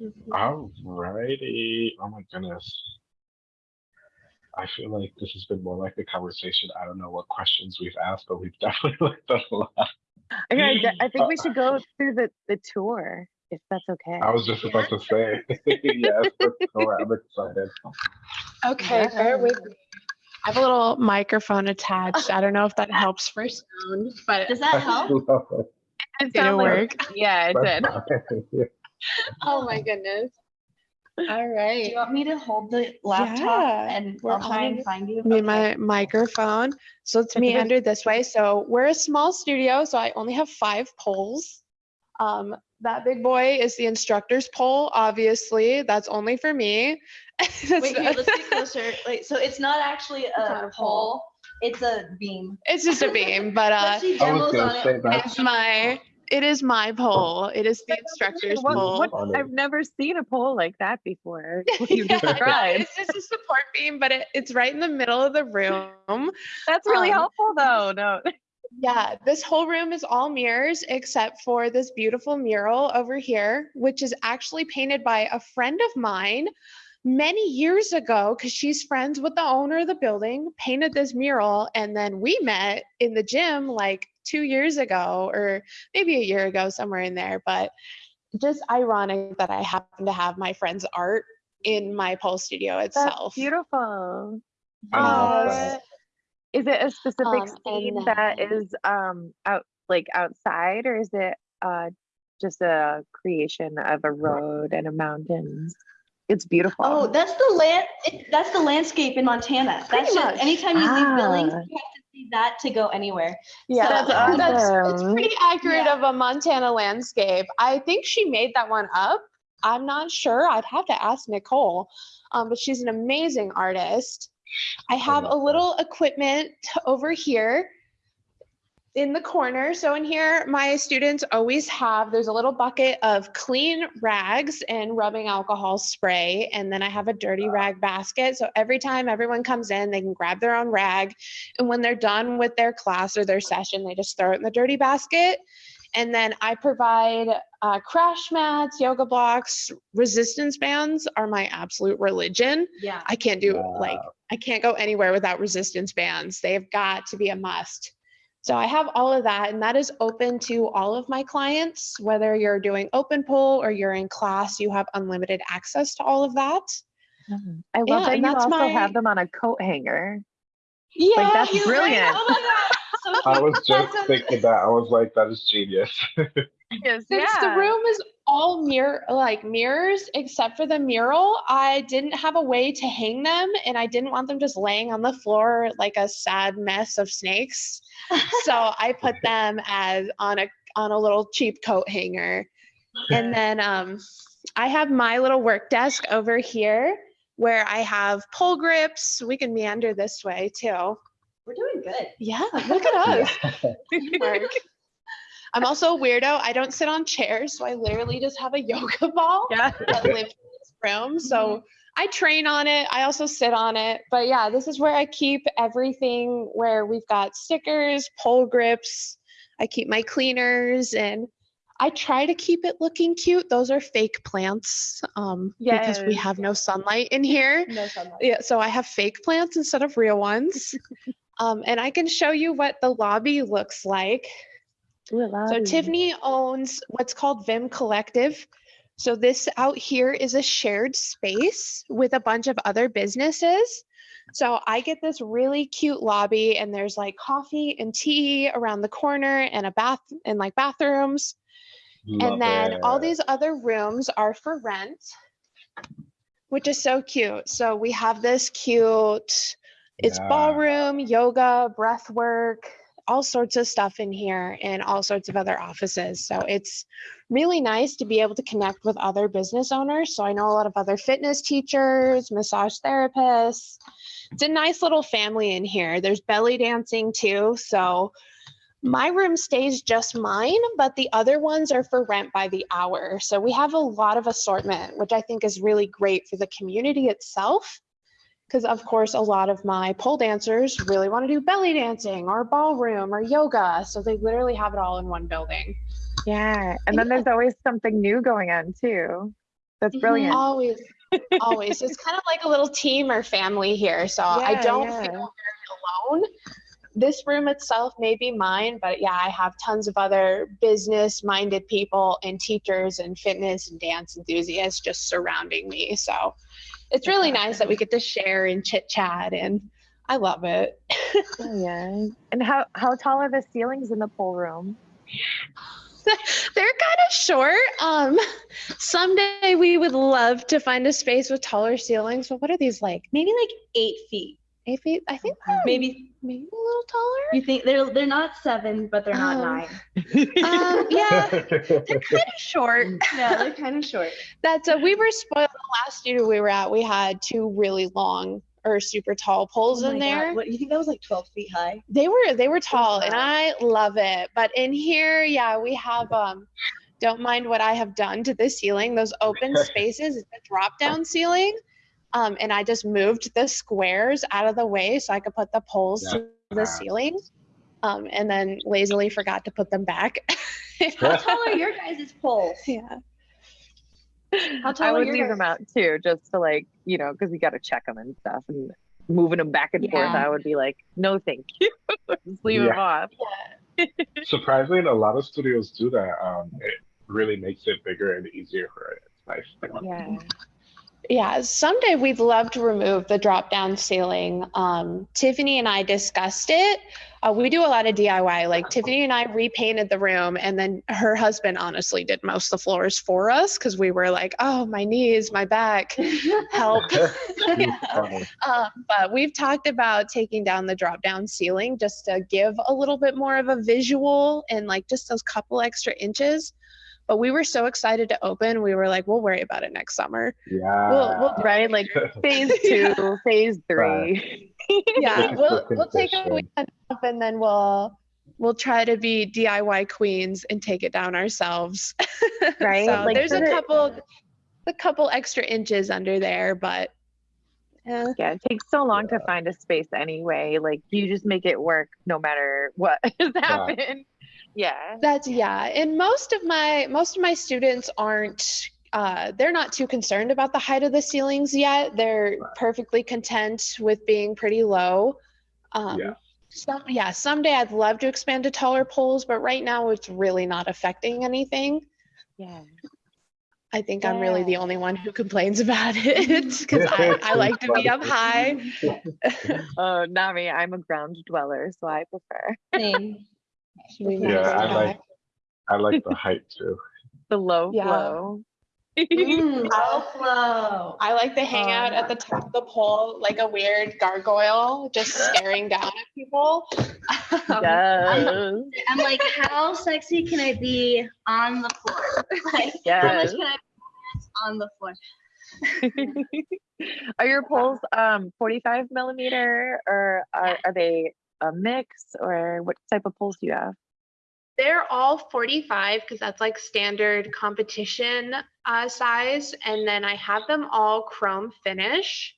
Mm-hmm. Alrighty. Oh my goodness. I feel like this has been more like a conversation. I don't know what questions we've asked, but we've definitely looked at a lot. Okay, I I think we uh, should go through the the tour if that's okay. I was just about to say, yes, let's go. I'm excited. Okay, bear with me. I have a little microphone attached. I don't know if that helps for sound, but Does that help? Love it. It did it sounded like- work? Yeah, it did. That's fine. Yeah. Oh my goodness. All right. Do you want me to hold the laptop Yeah, and we're I'll try and find you? me Okay. my microphone. So it's me under this way. So we're a small studio, so I only have five poles. Um, that big boy is the instructor's pole, obviously. That's only for me. Wait, here, let's get closer. Wait, so it's not actually not a a pole, it's a beam. it's just a beam, but uh, But she I was demos gonna on say it. that. it's my it is my pole. It is the instructor's What- pole. what- I've never seen a pole like that before. What Yeah, I know, described. it's just a support beam, but it, it's right in the middle of the room. That's really um, helpful though. No. Yeah, this whole room is all mirrors except for this beautiful mural over here, which is actually painted by a friend of mine many years ago because she's friends with the owner of the building, painted this mural, and then we met in the gym like two years ago or maybe a year ago, somewhere in there. But just ironic that I happen to have my friend's art in my pole studio That's itself. beautiful. I love Yes. that. Is it a specific Um, scene and that then- is um out like outside or is it uh just a creation of a road and a mountains? It's beautiful. Oh, that's the land. it- That's the landscape in Montana. That's Pretty just much. anytime you leave Billings, Ah. you have to see that to go anywhere. Yeah, So- That's that's, it's pretty accurate Yeah. of a Montana landscape. I think she made that one up. I'm not sure. I'd have to ask Nicole, um, but she's an amazing artist. I have a little equipment over here in the corner. So in here, my students always have, there's a little bucket of clean rags and rubbing alcohol spray. And then I have a dirty rag basket. So every time everyone comes in, they can grab their own rag. And when they're done with their class or their session, they just throw it in the dirty basket. And then I provide uh, crash mats, yoga blocks, resistance bands are my absolute religion. Yeah. I can't do like I can't go anywhere without resistance bands. They've got to be a must. So I have all of that, and that is open to all of my clients. Whether you're doing open pole or you're in class, you have unlimited access to all of that. Mhm. I love Yeah, that and you that's also my- have them on a coat hanger. Yeah, that's you- brilliant. Oh my god. So I was just That's thinking that. I was like, that is genius. Yes, Since the room is all mirror like mirrors except for the mural, I didn't have a way to hang them and I didn't want them just laying on the floor like a sad mess of snakes. so I put them as on a on a little cheap coat hanger. And then um I have my little work desk over here where I have pole grips. We can meander this way too. We're doing good. Yeah, look at us. I'm also a weirdo. I don't sit on chairs, so I literally just have a yoga ball Yeah. that lives in this room. So I train on it. I also sit on it. But yeah, this is where I keep everything where we've got stickers, pole grips. I keep my cleaners and I try to keep it looking cute. Those are fake plants um, because we have no sunlight in here. No sunlight. Yeah, so I have fake plants instead of real ones. um, and I can show you what the lobby looks like. Ooh, So. Tiffany owns what's called Vim Collective. So this out here is a shared space with a bunch of other businesses. So I get this really cute lobby and there's like coffee and tea around the corner and a bath and like bathrooms. Love and then all these other rooms are for rent, which is so cute. So we have this cute, it's Yeah. ballroom, yoga, breath work, all sorts of stuff in here and all sorts of other offices. So it's really nice to be able to connect with other business owners. So I know a lot of other fitness teachers, massage therapists. It's a nice little family in here. There's belly dancing too. So my room stays just mine, but the other ones are for rent by the hour. So we have a lot of assortment, which I think is really great for the community itself. Because, of course, a lot of my pole dancers really want to do belly dancing or ballroom or yoga. So they literally have it all in one building. Yeah. And then there's always something new going on too. That's Mhm. brilliant. Always, always. It's kind of like a little team or family here. So I don't yeah. feel very alone. This room itself may be mine, but yeah, I have tons of other business minded people and teachers and fitness and dance enthusiasts just surrounding me. So it's really nice that we get to share and chit chat, and I love it. Oh, yeah. And how how tall are the ceilings in the pole room? They're kind of short. Um, someday we would love to find a space with taller ceilings, but what are these like? Maybe like eight feet. Eight feet? I think they're Maybe maybe a little taller. you think they're they're not seven, but they're not Um, nine. Um, yeah, they're kind of short. Yeah, they're kind of short. That's a, we were spoiled. The last year we were at, we had two really long or super tall poles Oh in my God, there. What you think that was like twelve feet high? They were they were tall, and. I love it. But in here, yeah, we have um. Don't mind what I have done to the ceiling. Those open spaces, it's a drop down ceiling. Um, and I just moved the squares out of the way so I could put the poles to the Yeah. ceiling. um, and then lazily forgot to put them back. How tall are your guys' poles? yeah. How tall I would your leave them out too, just to like, you know, because you got to check them and stuff and moving them back and forth. I would be like, no, thank you. just leave them Yeah. off. Surprisingly, a lot of studios do that. Um, it really makes it bigger and easier for it. It's nice. Yeah. Yeah, someday we'd love to remove the drop down ceiling. Um, Tiffany and I discussed it. Uh, we do a lot of DIY. Like Tiffany and I repainted the room, and then her husband honestly did most of the floors for us because we were like, oh, my knees, my back, help. Funny. Um, but we've talked about taking down the drop down ceiling just to give a little bit more of a visual and like just those couple extra inches. But we were so excited to open, we were like, we'll worry about it next summer. Yeah. We'll, we'll Right? Like phase two, phase three. yeah, we'll we'll take a fishing. weekend off and then we'll we'll try to be DIY queens and take it down ourselves. Right? so Like, there's a the- couple a couple extra inches under there, but eh, Yeah, it takes so long to find a space anyway. Like you just make it work no matter what has happened. Yeah. that's yeah. And most of my most of my students aren't uh, they're not too concerned about the height of the ceilings yet. They're perfectly content with being pretty low. Um, Yeah. Some, yeah, someday I'd love to expand to taller poles, but right now it's really not affecting anything. Yeah. I think I'm really the only one who complains about it because I, I like to be up high. Oh, not me. I'm a ground dweller, so I prefer Same. We Yeah, I like. I like the height too. the low Yeah. flow. Mm, low flow. I like to hang out at the top of the pole like a weird gargoyle, just staring down at people. Um, yes. I'm like, how sexy can I be on the floor? Like, how much can I be on the floor? are your poles um 45 millimeter or are, are they a mix or what type of poles do you have? They're all 45 because that's like standard competition uh, size. And then I have them all chrome finish.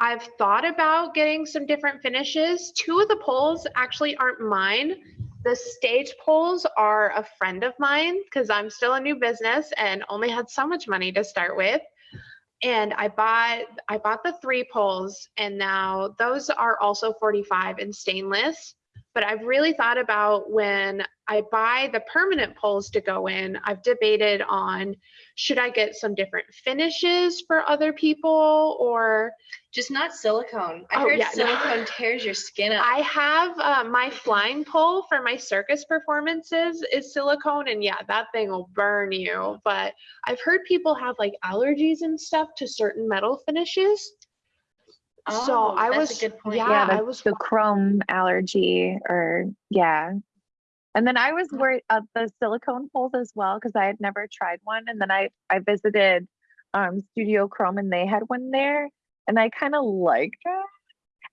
I've thought about getting some different finishes. Two of the poles actually aren't mine. The stage poles are a friend of mine because I'm still a new business and only had so much money to start with. And I bought I bought the three poles and now those are also 45 and stainless. But I've really thought about when I buy the permanent poles to go in, I've debated on should I get some different finishes for other people or Just not silicone. I Oh, heard yeah, no. silicone tears your skin up. I have uh, my flying pole for my circus performances is silicone, and yeah, that thing will burn you. But I've heard people have like allergies and stuff to certain metal finishes. so Oh, I that's was a good point. Yeah, yeah, I was the chrome allergy or yeah. And then I was worried of the silicone poles as well because I had never tried one. And then I I visited um Studio Chrome and they had one there, and I kind of liked it.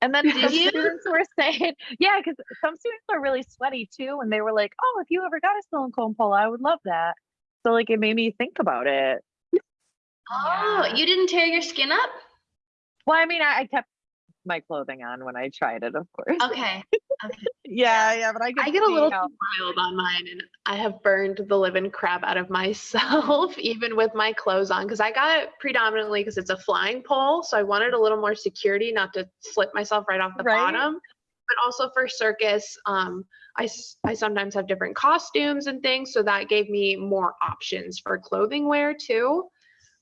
And then Did some you? students were saying, yeah, because some students are really sweaty too, and they were like, oh, if you ever got a silicone pole, I would love that. So like it made me think about it. Oh, Yeah. you didn't tear your skin up? Well, I mean, I, I kept my clothing on when I tried it, of course. Okay. Yeah, yeah, but I, I get a little how- wild on mine, and I have burned the living crap out of myself, even with my clothes on, because I got it predominantly because it's a flying pole, so I wanted a little more security, not to slip myself right off the Right. bottom. But also for circus, um, I I sometimes have different costumes and things, so that gave me more options for clothing wear too.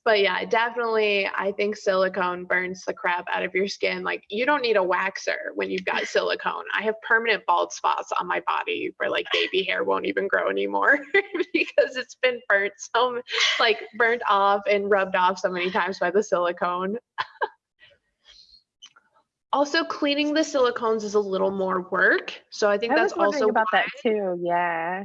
But yeah, definitely, I think silicone burns the crap out of your skin. Like, you don't need a waxer when you've got silicone. I have permanent bald spots on my body where like baby hair won't even grow anymore because it's been burnt so, like, burnt off and rubbed off so many times by the silicone. also, cleaning the silicones is a little more work. So I think I that's also about why- that too. Yeah.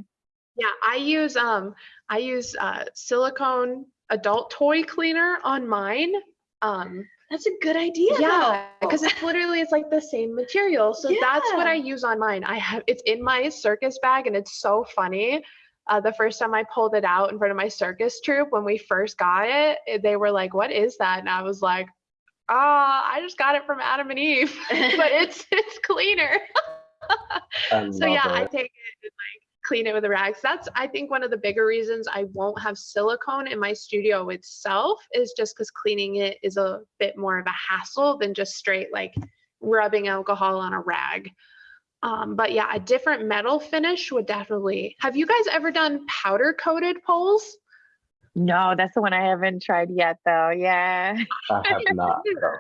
yeah, I use um I use uh silicone adult toy cleaner on mine. Um That's a good idea. yeah, because it's literally it's like the same material. So that's what I use on mine. I have it's in my circus bag and it's so funny. Uh, the first time I pulled it out in front of my circus troupe when we first got it, they were like, "What is that?" And I was like, "Ah, I just got it from Adam and Eve, but it's it's cleaner." So yeah, love I take it and like clean it with a rag. So that's I think one of the bigger reasons I won't have silicone in my studio itself is just because cleaning it is a bit more of a hassle than just straight like rubbing alcohol on a rag. Um, but yeah, a different metal finish would definitely. Have you guys ever done powder coated poles? No, that's the one I haven't tried yet, though. Yeah. I have not. no.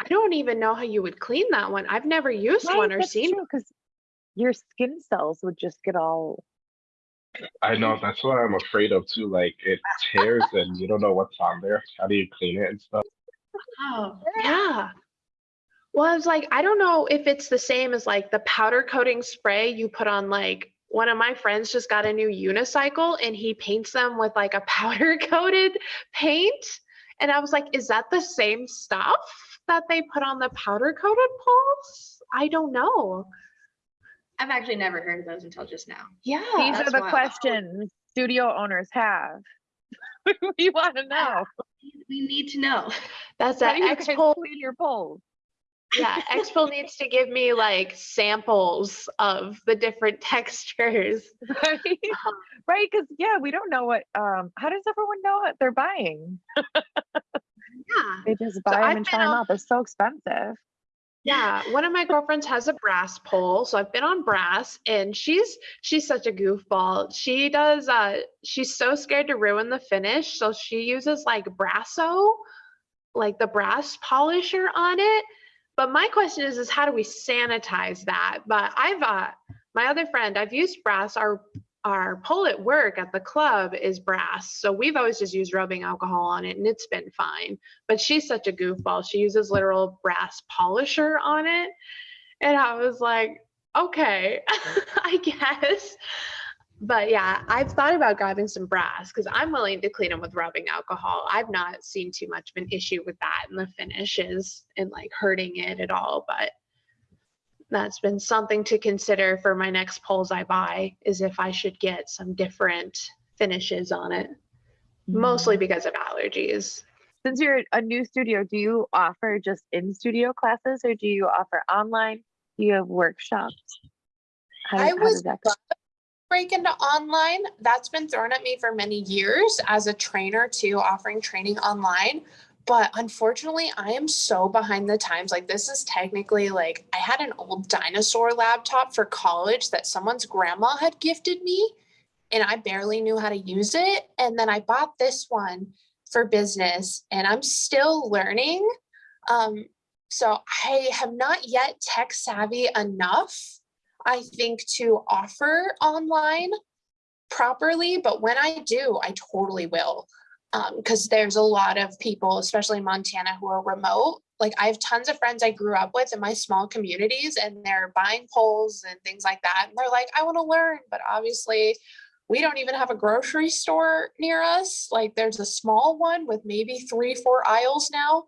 I don't even know how you would clean that one. I've never used one or seen. because your skin cells would just get all. I know that's what I'm afraid of too. Like it tears and you don't know what's on there. How do you clean it and stuff? Oh, Yeah. Well, I was like, I don't know if it's the same as like the powder coating spray you put on like one of my friends just got a new unicycle and he paints them with like a powder coated paint. And I was like, is that the same stuff that they put on the powder coated poles? I don't know. I've actually never heard of those until just now. Yeah. These are the wild. questions studio owners have. we want to know. We need to know. That's How that do you X guys pole. clean your poles? Yeah. X-Pole needs to give me like samples of the different textures. Right? Right? Because yeah, we don't know what. Um, how does everyone know what they're buying? Yeah. They just buy them I've and try them on- out. They're so expensive. Yeah, one of my girlfriends has a brass pole, so I've been on brass and she's she's such a goofball. She does uh she's so scared to ruin the finish, so she uses like Brasso, like the brass polisher on it. But my question is is how do we sanitize that? But I've uh my other friend, I've used brass our our pole at work at the club is brass. So we've always just used rubbing alcohol on it and it's been fine but she's such a goofball. She uses literal brass polisher on it. And I was like, okay, I guess. But yeah, I've thought about grabbing some brass because I'm willing to clean them with rubbing alcohol. I've not seen too much of an issue with that and the finishes and like hurting it at all. But that's been something to consider for my next poles I buy is if I should get some different finishes on it, mostly mm-hmm. because of allergies. Since you're a new studio, do you offer just in studio classes or do you offer online? Do you have workshops? How, I how was does that break into online that's been thrown at me for many years as a trainer too offering training online but unfortunately i am so behind the times like this is technically like i had an old dinosaur laptop for college that someone's grandma had gifted me and i barely knew how to use it and then i bought this one for business and i'm still learning um, so i have not yet tech savvy enough I think, to offer online properly. But when I do, I totally will. Because there's a lot of people, especially in Montana, who are remote. Like I have tons of friends I grew up with in my small communities, and they're buying poles and things like that. And they're like, I want to learn. But obviously, we don't even have a grocery store near us. Like there's a small one with maybe three, four aisles now.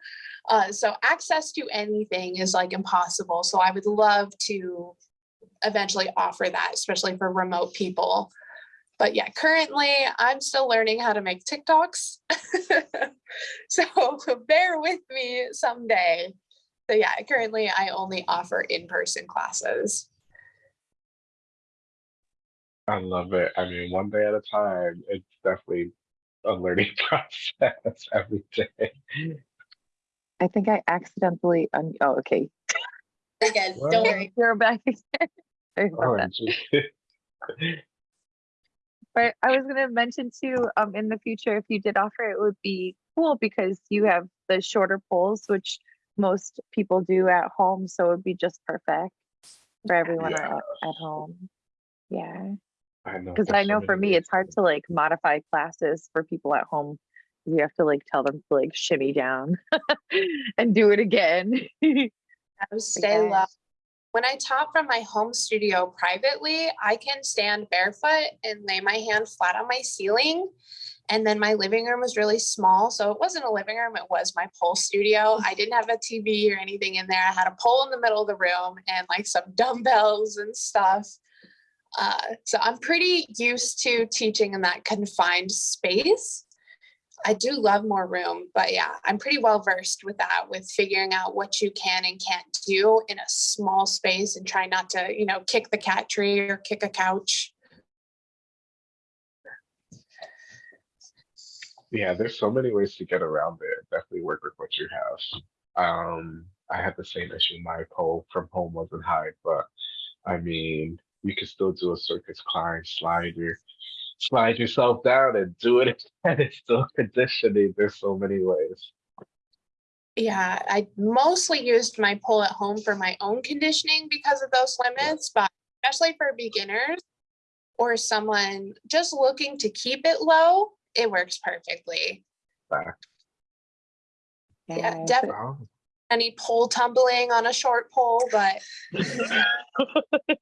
Uh, so access to anything is like impossible. So I would love to eventually offer that, especially for remote people. But yeah, currently I'm still learning how to make TikToks. so bear with me someday. So yeah, currently I only offer in-person classes. I love it. I mean, one day at a time. It's definitely a learning process every day. I think I accidentally, un- oh, okay. Again, don't worry. You're back again. Sorry about Oh, that. gee. But I was gonna mention too, um, in the future, if you did offer it, would be cool because you have the shorter poles, which most people do at home, so it would be just perfect for everyone Yeah. at, at home. Yeah, I know. because I know many for me, ways. it's hard to like modify classes for people at home. You have to like tell them to like shimmy down and do it again. I stay Yeah. low. When I taught from my home studio privately, I can stand barefoot and lay my hand flat on my ceiling. And then my living room was really small. So it wasn't a living room, it was my pole studio. I didn't have a TV or anything in there. I had a pole in the middle of the room and like some dumbbells and stuff. Uh, so I'm pretty used to teaching in that confined space. I do love more room, but yeah, I'm pretty well versed with that, with figuring out what you can and can't do in a small space and try not to, you know, kick the cat tree or kick a couch. Yeah, there's so many ways to get around it. Definitely work with what you have. Um, I had the same issue. My pole from home wasn't high, but I mean, you can still do a circus climb, slide your slide yourself down and do it and it's still conditioning. There's so many ways. Yeah, I mostly used my pole at home for my own conditioning because of those limits, but especially for beginners or someone just looking to keep it low, it works perfectly. Fact. Yeah, Yes. definitely Oh, any pole tumbling on a short pole, but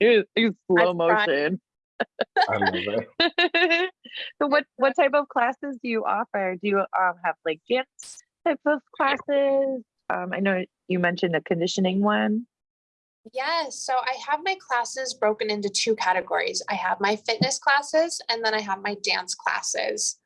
It's it's slow I've motion. I love it. so what what type of classes do you offer? Do you um have like dance type of classes? Um, I know you mentioned a conditioning one. Yes, so I have my classes broken into two categories. I have my fitness classes and then I have my dance classes.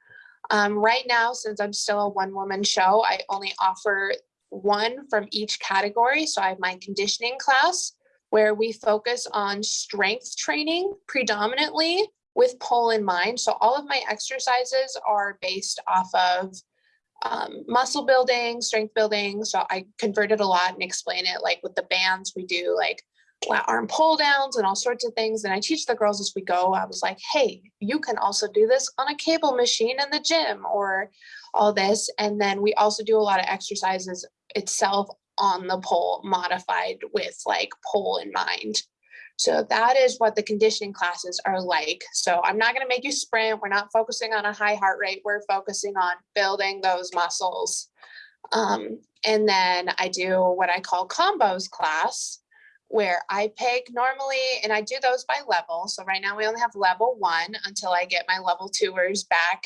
Um, right now, since I'm still a one woman show, I only offer one from each category. So I have my conditioning class where we focus on strength training predominantly with pole in mind. So all of my exercises are based off of um, muscle building, strength building. So I converted a lot and explain it like with the bands, we do like arm pull downs and all sorts of things. And I teach the girls as we go. I was like, hey, you can also do this on a cable machine in the gym or all this. And then we also do a lot of exercises itself on the pole modified with like pole in mind. So that is what the conditioning classes are like. So I'm not going to make you sprint. We're not focusing on a high heart rate. We're focusing on building those muscles. Um, and then I do what I call combos class, where I pick normally, and I do those by level. So right now we only have level one until I get my level twoers back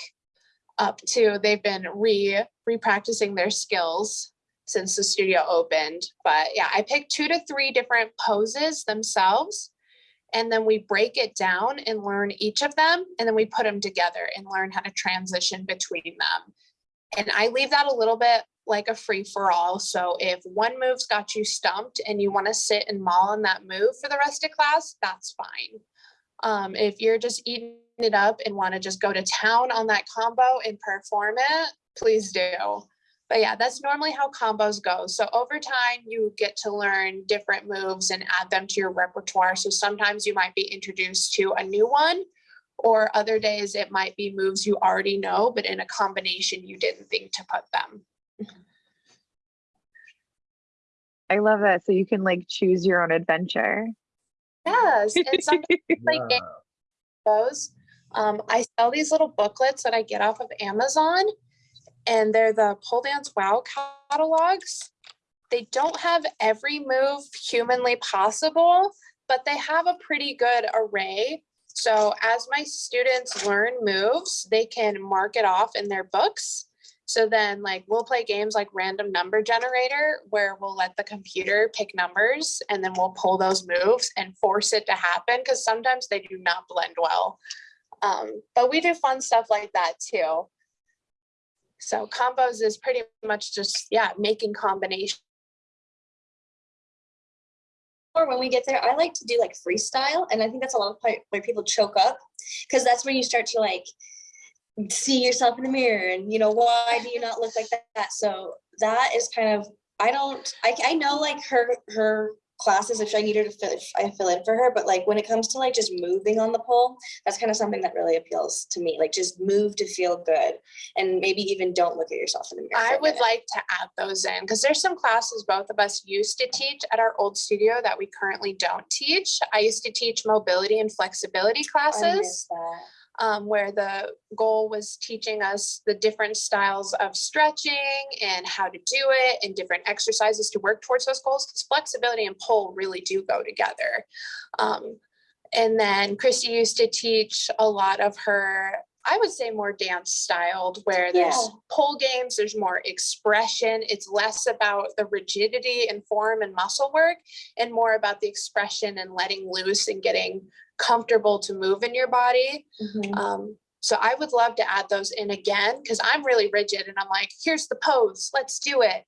up to, they've been re, re-practicing their skills since the studio opened. But yeah, I pick two to three different poses themselves. And then we break it down and learn each of them. And then we put them together and learn how to transition between them. And I leave that a little bit like a free for all. So if one move's got you stumped and you want to sit and maul on that move for the rest of class, that's fine. Um, if you're just eating it up and want to just go to town on that combo and perform it, please do. But yeah, that's normally how combos go. So over time, you get to learn different moves and add them to your repertoire. So sometimes you might be introduced to a new one, or other days it might be moves you already know, but in a combination you didn't think to put them. I love that. So you can like choose your own adventure. Yes, and sometimes like Yeah. those, um, I sell these little booklets that I get off of Amazon, and they're the pole dance wow catalogs. They don't have every move humanly possible, but they have a pretty good array. So as my students learn moves, they can mark it off in their books. So then like we'll play games like random number generator where we'll let the computer pick numbers and then we'll pull those moves and force it to happen because sometimes they do not blend well. Um, but we do fun stuff like that too. So combos is pretty much just, yeah, making combinations. Or when we get there, I like to do like freestyle, and I think that's a lot of part where people choke up, because that's when you start to like see yourself in the mirror, and you know why do you not look like that? So that is kind of I don't I I know like her her classes if I need her to fill if I fill in for her, but like when it comes to like just moving on the pole, that's kind of something that really appeals to me. Like just move to feel good, and maybe even don't look at yourself in the mirror. I would minute. like to add those in because there's some classes both of us used to teach at our old studio that we currently don't teach. I used to teach mobility and flexibility classes. Um, where the goal was teaching us the different styles of stretching and how to do it and different exercises to work towards those goals because flexibility and pole really do go together. Um, and then Christy used to teach a lot of her, I would say more dance styled, where there's Yeah. pole games, there's more expression. It's less about the rigidity and form and muscle work and more about the expression and letting loose and getting comfortable to move in your body. Mhm. Um, So I would love to add those in again because I'm really rigid and I'm like, here's the pose, let's do it.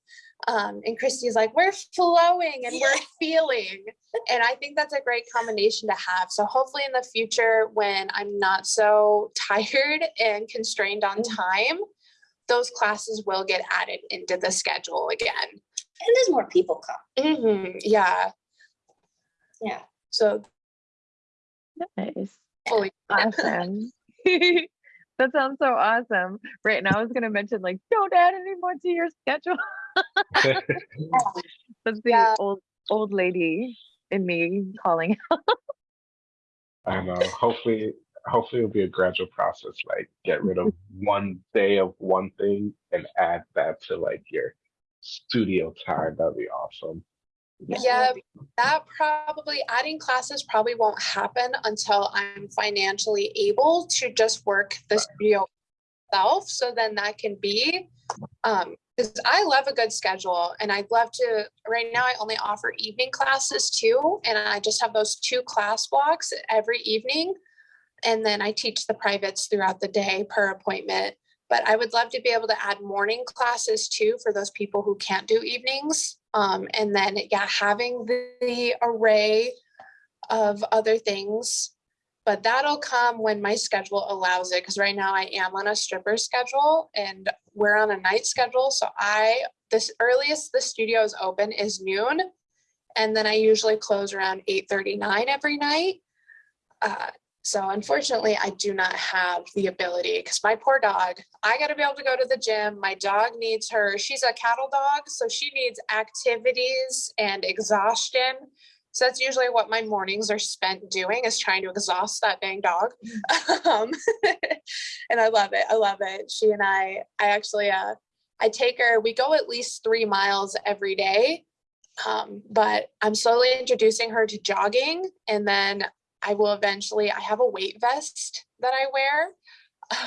Um, and Christy's like, we're flowing and we're feeling. And I think that's a great combination to have. So hopefully in the future, when I'm not so tired and constrained on time, those classes will get added into the schedule again. And there's more people come. Mhm, Yeah, Yeah. so Nice. fully. Awesome. that sounds so awesome. Right. And I was going to mention, like, don't add any more to your schedule. That's the Yeah. old old lady in me calling. I know. Hopefully, hopefully it'll be a gradual process. Like get rid of one day of one thing and add that to like your studio time. That'd be awesome. Yeah, that probably adding classes probably won't happen until I'm financially able to just work the studio itself. So then that can be, um, because I love a good schedule and I'd love to, right now I only offer evening classes too. And I just have those two class blocks every evening. And then I teach the privates throughout the day per appointment. But I would love to be able to add morning classes too for those people who can't do evenings. Um, and then, yeah, having the, the array of other things. But that'll come when my schedule allows it. Because right now I am on a stripper schedule and we're on a night schedule. So I, this earliest the studio is open is noon. And then I usually close around 8:39 every night. Uh, so unfortunately, I do not have the ability because my poor dog, I got to be able to go to the gym. My dog needs her, she's a cattle dog, so she needs activities and exhaustion. So that's usually what my mornings are spent doing is trying to exhaust that dang dog. um, and I love it. I love it. She and I, I actually, uh, I take her, we go at least three miles every day. Um, but I'm slowly introducing her to jogging and then I will eventually, I have a weight vest that I wear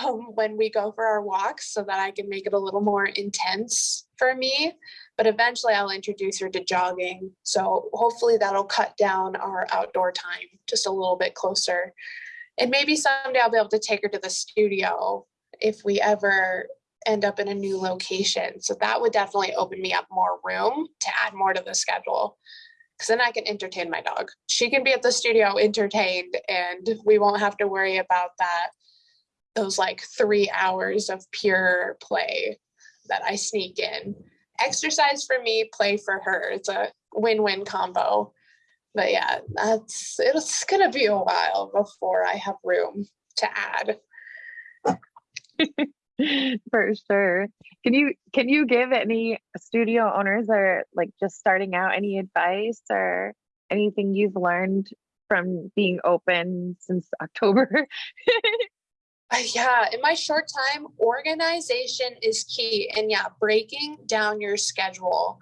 um, when we go for our walks so that I can make it a little more intense for me. But eventually I'll introduce her to jogging. So hopefully that'll cut down our outdoor time just a little bit closer. And maybe someday I'll be able to take her to the studio if we ever end up in a new location. So that would definitely open me up more room to add more to the schedule because then I can entertain my dog. She can be at the studio entertained, and we won't have to worry about that. Those like three hours of pure play that I sneak in. Exercise for me, play for her. It's a win win combo. But yeah, that's it's gonna be a while before I have room to add. For sure. Can you can you give any studio owners are like just starting out any advice or anything you've learned from being open since October? Uh, yeah, in my short time, organization is key. And yeah, breaking down your schedule.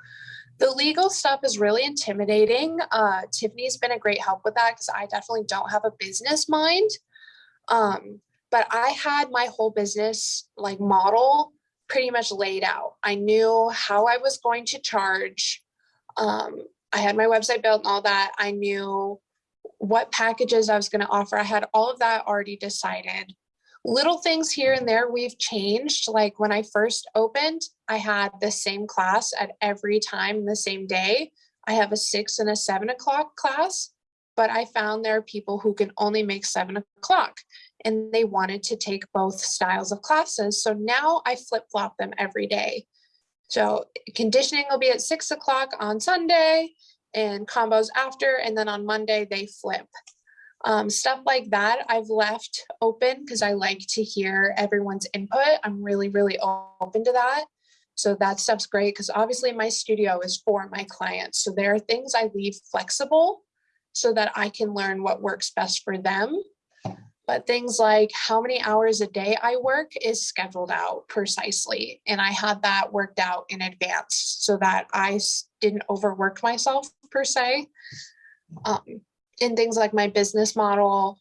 The legal stuff is really intimidating. Uh, Tiffany's been a great help with that because I definitely don't have a business mind. Um, but I had my whole business like model pretty much laid out. I knew how I was going to charge. Um, I had my website built and all that. I knew what packages I was going to offer. I had all of that already decided little things here and there we've changed. Like when I first opened, I had the same class at every time the same day. I have a six and a seven o'clock class, but I found there are people who can only make seven o'clock and they wanted to take both styles of classes. So now I flip flop them every day. So conditioning will be at six o'clock on Sunday and combos after, and then on Monday they flip. Um, stuff like that I've left open because I like to hear everyone's input. I'm really, really open to that. So that stuff's great because obviously my studio is for my clients. So there are things I leave flexible so that I can learn what works best for them. But things like how many hours a day I work is scheduled out precisely. And I had that worked out in advance so that I didn't overwork myself per se. Um, in things like my business model,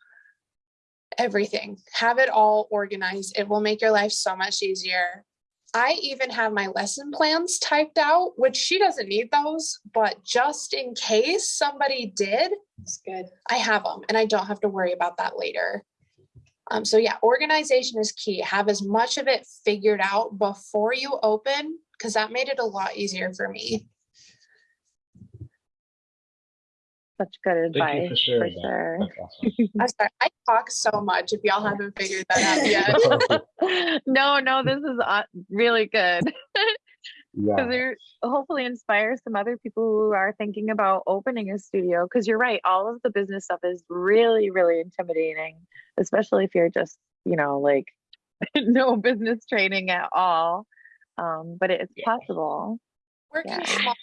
everything. Have it all organized. It will make your life so much easier. I even have my lesson plans typed out, which she doesn't need those, but just in case somebody did, It's good. I have them and I don't have to worry about that later. Um, so yeah, organization is key. Have as much of it figured out before you open, because that made it a lot easier for me. Such good Thank you advice for for that. sure. That's awesome. I'm sorry, I talk so much if y'all haven't figured that out yet. no, no, this is uh, really good. Yeah, because they're hopefully inspire some other people who are thinking about opening a studio because you're right all of the business stuff is really really intimidating especially if you're just you know like no business training at all um but it's Yeah. possible Working Yeah. small,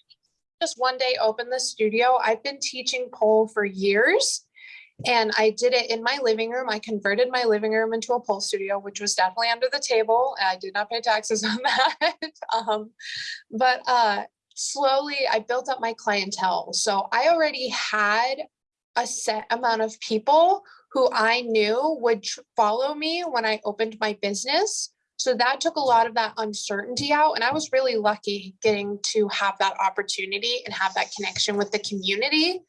just one day open the studio. I've been teaching pole for years. And I did it in my living room. I converted my living room into a pole studio, which was definitely under the table. I did not pay taxes on that. um, but uh, slowly I built up my clientele. So I already had a set amount of people who I knew would follow me when I opened my business. So that took a lot of that uncertainty out. And I was really lucky getting to have that opportunity and have that connection with the community.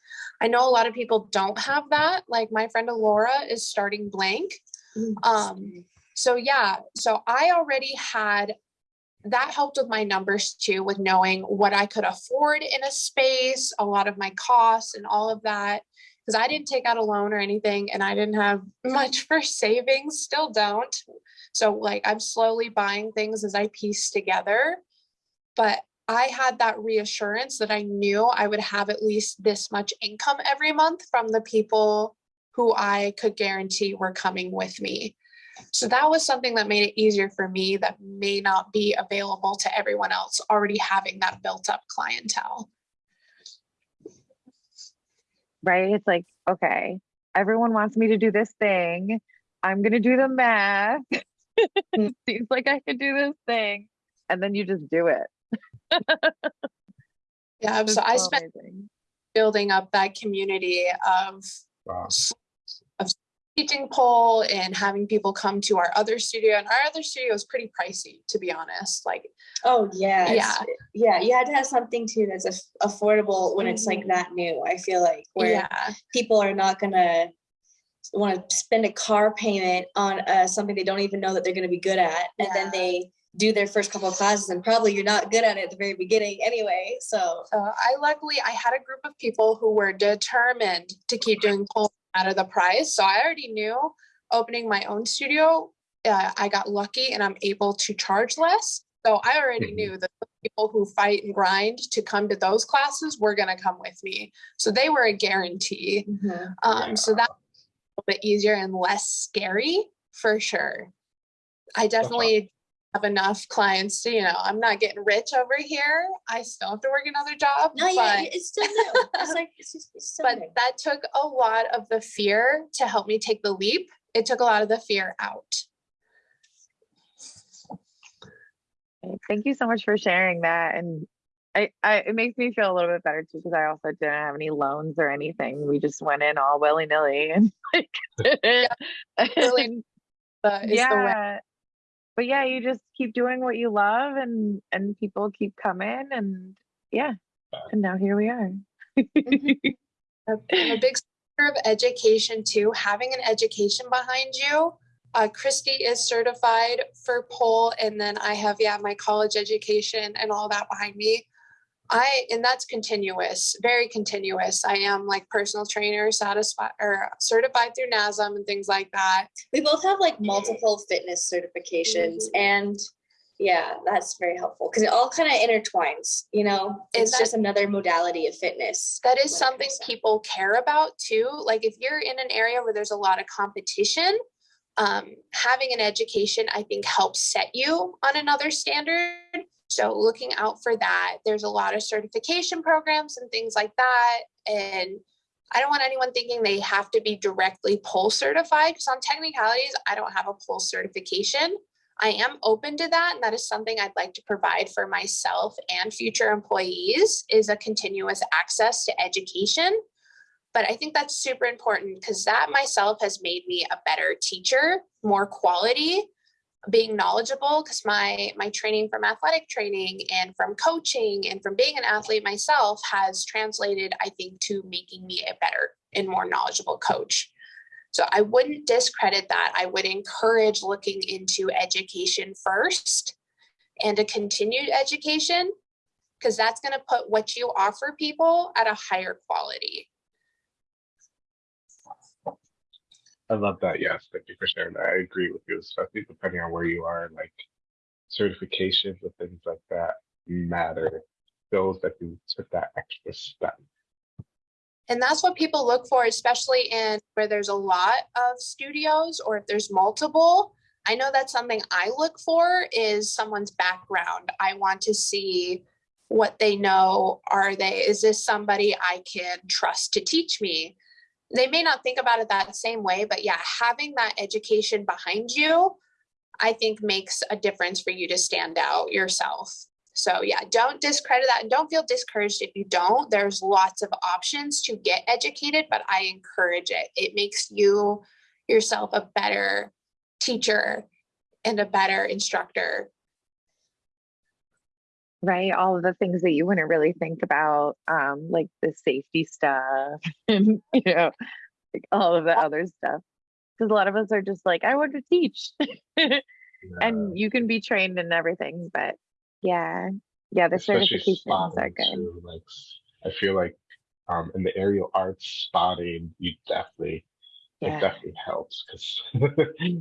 I know a lot of people don't have that. Like my friend Alora is starting blank. Um, so yeah, so I already had that helped with my numbers too, with knowing what I could afford in a space, a lot of my costs and all of that. Because I didn't take out a loan or anything and I didn't have much for savings, still don't. So like I'm slowly buying things as I piece together. But I had that reassurance that I knew I would have at least this much income every month from the people who I could guarantee were coming with me. So that was something that made it easier for me that may not be available to everyone else already having that built up clientele. right it's like okay everyone wants me to do this thing i'm gonna do the math. Mm. seems like i could do this thing and then you just do it Yeah, It's so I spent amazing. building up that community of wow. teaching pole and having people come to our other studio. And our other studio is pretty pricey, to be honest. Like, Oh yeah, Yeah. yeah. You had to have something too that's affordable when it's like mm-hmm. that new. I feel like where yeah, people are not gonna want to spend a car payment on uh, something they don't even know that they're gonna be good at, and then they do their first couple of classes, and probably you're not good at it at the very beginning anyway. So So I luckily I had a group of people who were determined to keep doing pole out of the price. So I already knew opening my own studio, uh, I got lucky and I'm able to charge less. So I already Mhm. knew that the people who fight and grind to come to those classes were going to come with me. So they were a guarantee. Um, so that was a little bit easier and less scary for sure. I definitely have enough clients to, you know, I'm not getting rich over here. I still have to work another job. no, yeah, it's still new. It's like it's just it's still but new. that took a lot of the fear to help me take the leap. It took a lot of the fear out. Thank you so much for sharing that. And I, I it makes me feel a little bit better too because I also didn't have any loans or anything. We just went in all willy nilly and like Really and The, is the way. yeah. But yeah, you just keep doing what you love and and people keep coming and yeah. And now here we are. I'm a big of education too. Having an education behind you. Uh, Christy is certified for pole, and then I have yeah my college education and all that behind me. I and that's continuous, very continuous. I am like personal trainer, satisfied or certified through NASM and things like that. we both have like multiple fitness certifications Mhm. and yeah that's very helpful because it all kind of intertwines you know it's just another modality of fitness That is when is it something people care about too. Like if you're in an area where there's a lot of competition, um, having an education, I think, helps set you on another standard. So looking out for that, there's a lot of certification programs and things like that. And I don't want anyone thinking they have to be directly pole certified because on technicalities, I don't have a pole certification. I am open to that, and that is something I'd like to provide for myself and future employees is a continuous access to education. But I think that's super important because that myself has made me a better teacher, more quality, being knowledgeable because my my training from athletic training and from coaching and from being an athlete myself has translated, I think, to making me a better and more knowledgeable coach. So I wouldn't discredit that. I would encourage looking into education first and a continued education because that's going to put what you offer people at a higher quality. I love that. Yes, thank you for sharing. I agree with you, especially depending on where you are, like certifications and things like that matter. Those that you took that extra step. And that's what people look for, especially in where there's a lot of studios or if there's multiple. I know that's something I look for is someone's background. I want to see what they know. Are they, is this somebody I can trust to teach me? They may not think about it that same way, but yeah, having that education behind you, I think makes a difference for you to stand out yourself. So yeah, don't discredit that and don't feel discouraged if you don't. There's lots of options to get educated, but I encourage it. It makes you yourself a better teacher and a better instructor. Right? All of the things that you wouldn't really think about, um, like the safety stuff and, you know, like all of the other stuff. Because a lot of us are just like, I want to teach. Yeah, and you can be trained in everything, but yeah. Yeah, the especially certifications are good. too, Like I feel like um in the aerial arts spotting, you definitely it definitely helps because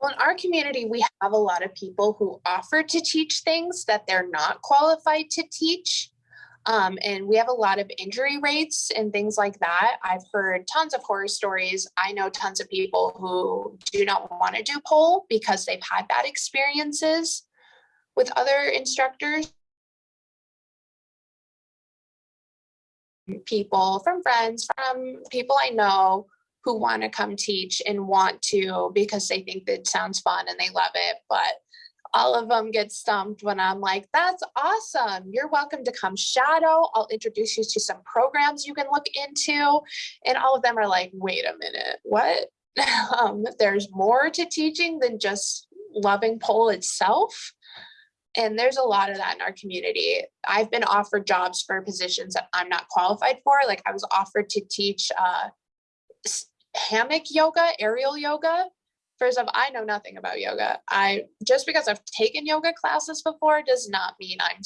Well, in our community, we have a lot of people who offer to teach things that they're not qualified to teach. Um, and we have a lot of injury rates and things like that. I've heard tons of horror stories. I know tons of people who do not want to do pole because they've had bad experiences with other instructors. People from friends, from people I know who want to come teach and want to because they think that sounds fun and they love it. But all of them get stumped when I'm like, that's awesome. You're welcome to come shadow. I'll introduce you to some programs you can look into. And all of them are like, wait a minute, what? um, there's more to teaching than just loving pole itself. And there's a lot of that in our community. I've been offered jobs for positions that I'm not qualified for. Like I was offered to teach uh, hammock yoga, aerial yoga. First off, I know nothing about yoga. I just because I've taken yoga classes before does not mean I'm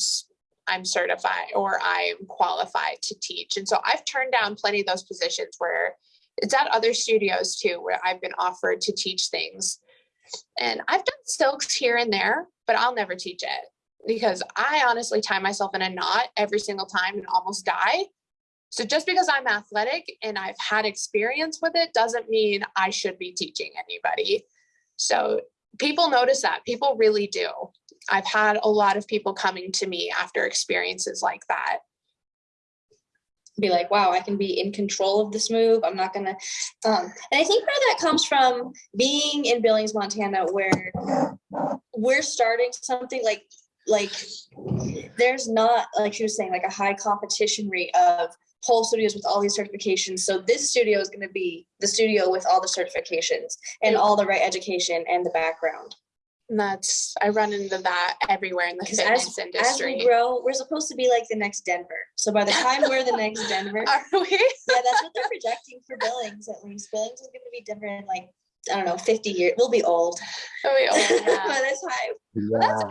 I'm certified or I'm qualified to teach. And so I've turned down plenty of those positions where it's at other studios too, where I've been offered to teach things. And I've done silks here and there, but I'll never teach it because I honestly tie myself in a knot every single time and almost die. So just because I'm athletic and I've had experience with it doesn't mean I should be teaching anybody. So people notice that. People really do. I've had a lot of people coming to me after experiences like that. be like, wow, I can be in control of this move. I'm not gonna. Um, and I think part of that comes from being in Billings, Montana, where we're starting something like like there's not like she was saying like a high competition rate of whole studios with all these certifications. So this studio is going to be the studio with all the certifications and all the right education and the background. And that's I run into that everywhere in the Because fitness as, as we grow, we're supposed to be like the next Denver. So by the time we're the next Denver, Are we? yeah, that's what they're projecting for Billings at least. Billings is going to be Denver in like I don't know, 50 years. We'll be old Are we? Oh, by yeah. this time. that's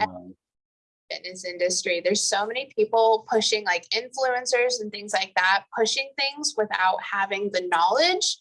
fitness industry. There's so many people pushing like influencers and things like that, pushing things without having the knowledge.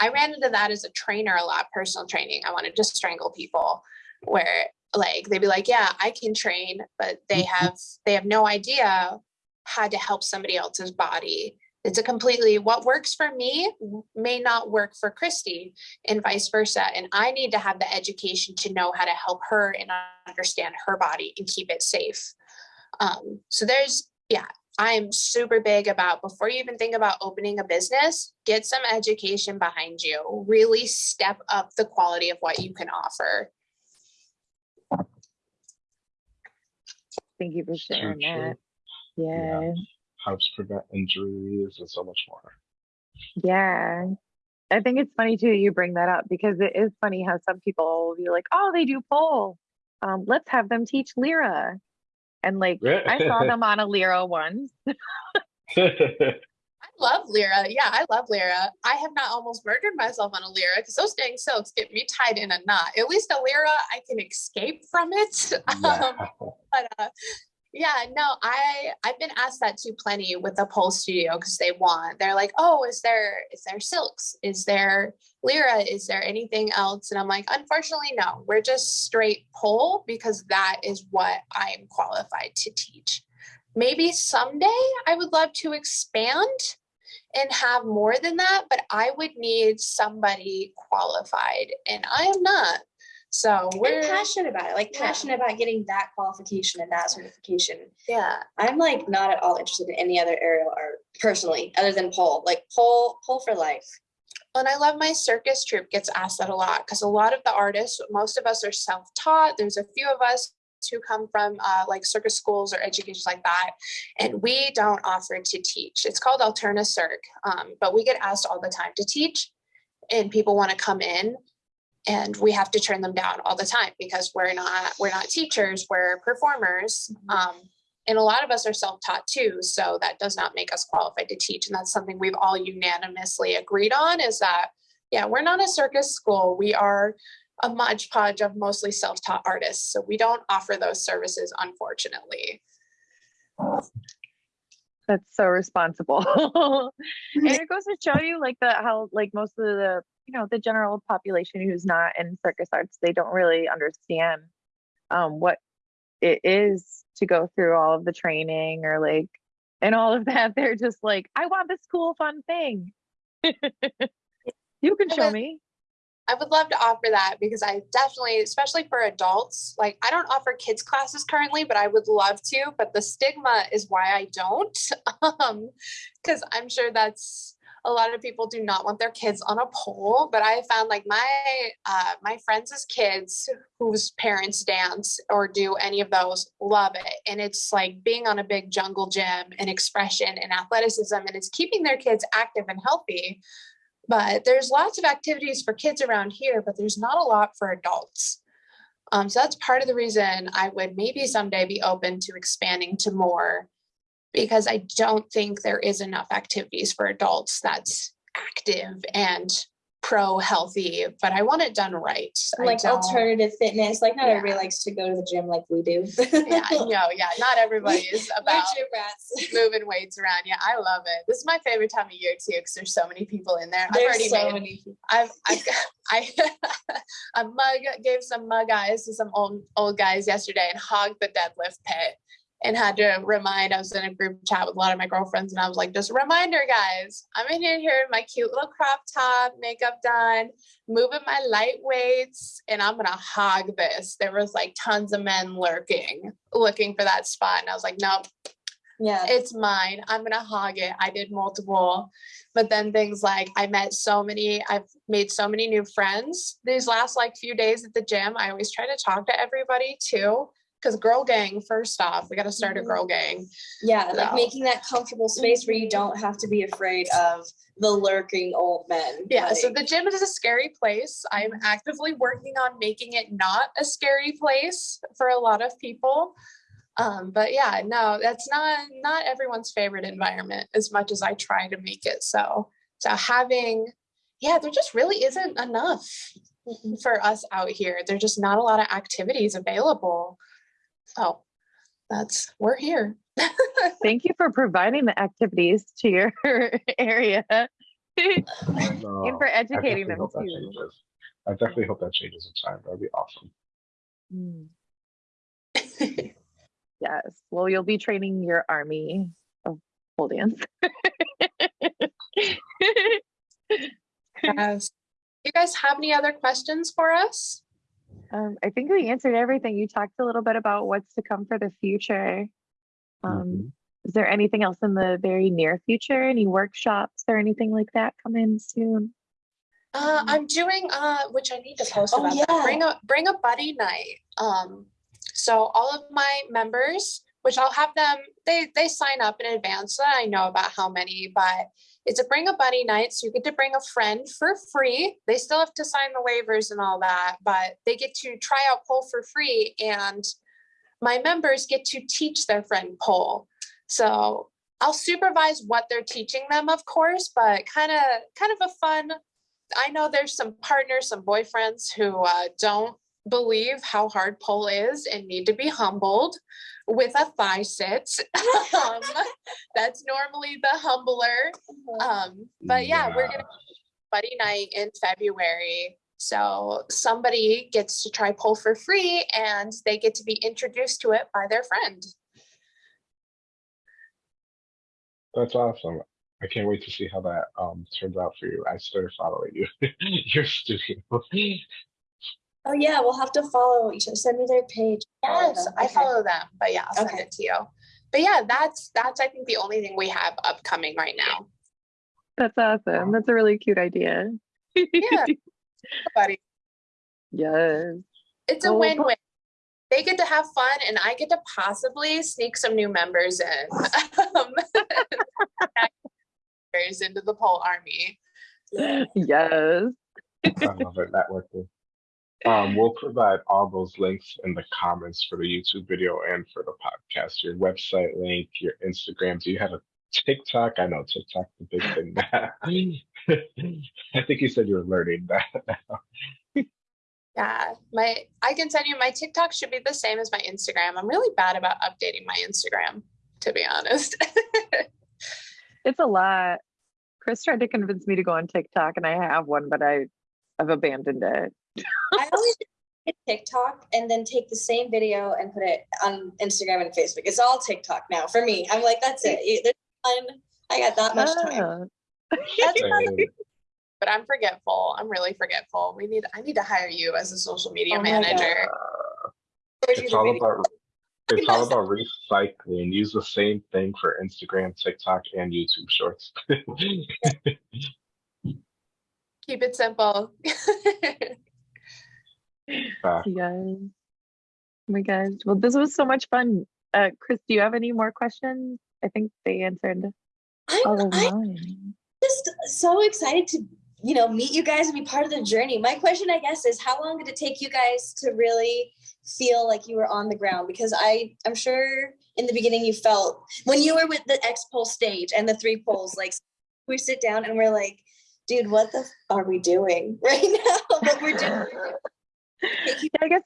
I ran into that as a trainer a lot, personal training. I wanted to strangle people where like they'd be like, yeah, I can train, but they mm-hmm. have they have no idea how to help somebody else's body. It's a completely what works for me may not work for Christy and vice versa. And I need to have the education to know how to help her and understand her body and keep it safe. Um, so there's, yeah, I'm super big about before you even think about opening a business, get some education behind you. Really step up the quality of what you can offer. Thank you for sharing true. that. Yeah. Helps prevent injuries and so much more. Yeah. I think it's funny too that you bring that up because it is funny how some people will be like, oh, they do pole. Um, let's have them teach Lyra. And like I saw them on a Lyra once. I love Lyra. Yeah, I love Lyra. I have not almost murdered myself on a Lyra because those dang silks get me tied in a knot. At least a Lyra, I can escape from it. Um, but uh, yeah, no, I I've been asked that too plenty with the pole studio because they want. They're like, oh, is there is there silks? Is there Lyra? Is there anything else? And I'm like, unfortunately, no. We're just straight pole because that is what I am qualified to teach. Maybe someday I would love to expand and have more than that, but I would need somebody qualified, and I am not. So we're And passionate about it, like Yeah. passionate about getting that qualification and that certification. yeah. I'm like not at all interested in any other aerial art personally, other than pole. Like pole, pole for life. And I love my circus troupe gets asked that a lot because a lot of the artists, most of us are self-taught. There's a few of us who come from uh, like circus schools or education like that, and we don't offer to teach. It's called Alterna Circ, um, but we get asked all the time to teach, and people want to come in, and we have to turn them down all the time because we're not we're not teachers, we're performers. Um, and a lot of us are self-taught too so that does not make us qualified to teach and that's something we've all unanimously agreed on is that yeah we're not a circus school we are a modge podge of mostly self-taught artists so we don't offer those services unfortunately That's so responsible. and it goes to show you like the how like most of the you know the general population who's not in circus arts they don't really understand um what it is to go through all of the training or like and all of that they're just like I want this cool fun thing. you can show me. I would love to offer that because I definitely, especially for adults, like I don't offer kids classes currently, but I would love to. But the stigma is why I don't, um, because I'm sure that's a lot of people do not want their kids on a pole. But I found like my uh, my friends' kids whose parents dance or do any of those love it, and it's like being on a big jungle gym and expression and athleticism, and it's keeping their kids active and healthy but there's lots of activities for kids around here, but there's not a lot for adults. Um, so that's part of the reason I would maybe someday be open to expanding to more because I don't think there is enough activities for adults that's active and pro healthy, but I want it done right. Like alternative fitness. Like not Yeah. everybody likes to go to the gym like we do. Yeah, I know. Yeah, not everybody is about moving weights around. Yeah, I love it. This is my favorite time of year too because there's so many people in there. I've There's already so made many people. I've, I've got, I, a mug gave some mug eyes to some old old guys yesterday and hogged the deadlift pit and had to remind. I was in a group chat with a lot of my girlfriends and I was like, just a reminder, guys, I'm in here, here in my cute little crop top, makeup done, moving my light weights, and I'm gonna hog this. There was like tons of men lurking, looking for that spot, and I was like, nope, Yeah. it's mine. I'm gonna hog it. I did multiple, but then things like I met so many, I've made so many new friends these last like few days at the gym. I always try to talk to everybody too. Cause girl gang, first off, we gotta start a Mhm. girl gang. Yeah, like making that comfortable space where you Mhm. don't have to be afraid of the lurking old men. Yeah, so the gym is a scary place. I'm actively working on making it not a scary place for a lot of people. Um, but yeah, no, that's not not everyone's favorite environment as much as I try to make it so. So having, yeah, there just really isn't enough for us out here. There's just not a lot of activities available. So that's we're here. Thank you for providing the activities to your area and No, for I educating definitely them hope that too. changes. I definitely hope that changes in time. That'd be awesome. Mm. Yes. Well, you'll be training your army of pole dance. Yes. You guys have any other questions for us? Um, I think we answered everything. You talked a little bit about what's to come for the future. Um, Mhm. Is there anything else in the very near future? Any workshops or anything like that coming soon? Uh, I'm doing uh, which I need to post Oh, about. that. yeah. Bring a bring a buddy night. Um, so all of my members, which I'll have them, they they sign up in advance, so I know about how many. But it's a bring a buddy night, so you get to bring a friend for free. They still have to sign the waivers and all that, but they get to try out pole for free, and my members get to teach their friend pole. So I'll supervise what they're teaching them, of course, but kind of kind of a fun. I know there's some partners, some boyfriends who uh, don't believe how hard pole is and need to be humbled with a thigh sit. um, that's normally the humbler. Um, but yeah, we're gonna buddy night in February. So somebody gets to try pole for free and they get to be introduced to it by their friend. That's awesome. I can't wait to see how that um turns out for you. I started following you, your studio. Oh yeah, we'll have to follow each other. Send me their page. Yes, them. I follow them, but yeah, I'll send Okay. it to you. But yeah, that's that's I think the only thing we have upcoming right now. That's awesome. That's a really cute idea. Yeah. Buddy, yes. it's a Cool. win-win. They get to have fun and I get to possibly sneak some new members in. um, into the pole army. Yes. I love it. Networking. Um, we'll provide all those links in the comments for the YouTube video and for the podcast. Your website link, your Instagram. Do you have a TikTok? I know TikTok's the big thing now. I think you said you were learning that. Now. Yeah, my I can send you my TikTok should be the same as my Instagram. I'm really bad about updating my Instagram, to be honest. It's a lot. Chris tried to convince me to go on TikTok and I have one, but I I've abandoned it. I always hit TikTok and then take the same video and put it on Instagram and Facebook. It's all TikTok now for me. I'm like, that's it. There's fun. I got that much time. But I'm forgetful. I'm really forgetful. We need I need to hire you as a social media Oh manager. It's all video. about it's all about recycling. Use the same thing for Instagram, TikTok, and YouTube Shorts. Keep it simple. Uh, Yes. Oh my gosh. Well, this was so much fun. Uh, Chris, do you have any more questions? I think they answered I'm, of I'm mine. just so excited to, you know, meet you guys and be part of the journey. My question, I guess, is how long did it take you guys to really feel like you were on the ground? Because I, I'm sure in the beginning you felt when you were with the X-Pole stage and the three poles, like we sit down and we're like, dude, what the f- are we doing right now? But we're doing. Take you Yeah, I guess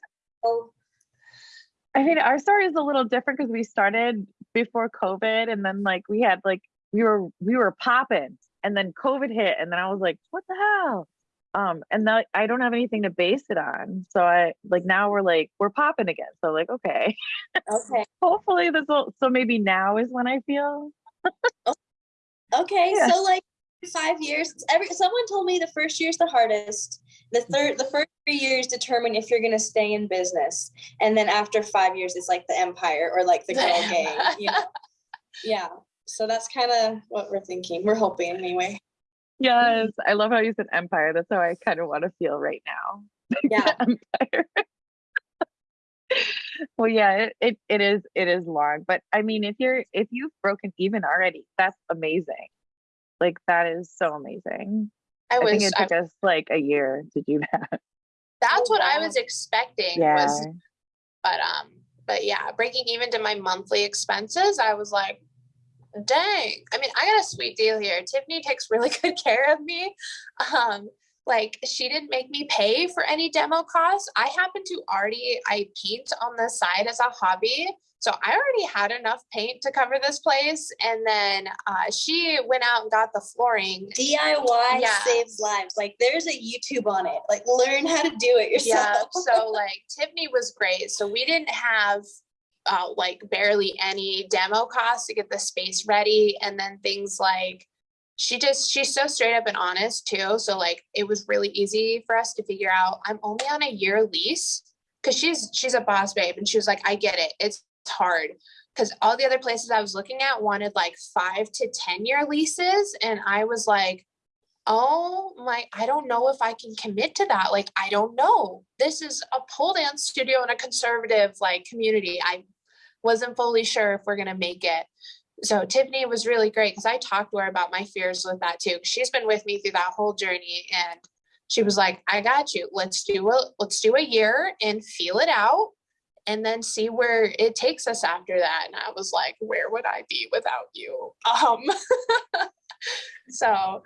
I mean our story is a little different because we started before COVID and then like we had like we were we were popping and then COVID hit and then I was like, what the hell? Um and now I don't have anything to base it on. So I like now we're like we're popping again. So like okay. Okay. Hopefully this will so maybe now is when I feel Okay, Yeah. so like five years. it's Every someone told me the first year is the hardest. The third, the first three years determine if you're gonna stay in business, and then after five years, it's like the empire or like the girl gang. You know? Yeah. So that's kind of what we're thinking. We're hoping anyway. Yes, I love how you said empire. That's how I kind of want to feel right now. Yeah. empire. well, yeah, it, it it is it is long, but I mean, if you're if you've broken even already, that's amazing. Like that is so amazing. I I, think was it I, took us like a year to do that. that's Oh, what I was expecting Yeah, was but um but yeah breaking even to my monthly expenses i was like dang. I mean i got a sweet deal here. Tiffany takes really good care of me. Um like she didn't make me pay for any demo costs. I happen to already i paint on the side as a hobby so i already had enough paint to cover this place and then uh, she went out and got the flooring DIY Yeah. saves lives. Like there's a YouTube on it. Like learn how to do it yourself. yeah so like tiffany was great so we didn't have uh, like barely any demo costs to get the space ready and then things like she just she's so straight up and honest too so like it was really easy for us to figure out i'm only on a year lease because she's she's a boss babe and she was like i get it it's hard. Because all the other places i was looking at wanted like five to ten year leases and i was like oh my i don't know if i can commit to that like i don't know. This is a pole dance studio in a conservative like community. I wasn't fully sure if we're going to make it. So tiffany was really great because i talked to her about my fears with that too. She's been with me through that whole journey and she was like i got you. Let's do a let's do a year and feel it out and then see where it takes us after that. And I was like, where would I be without you? Um, so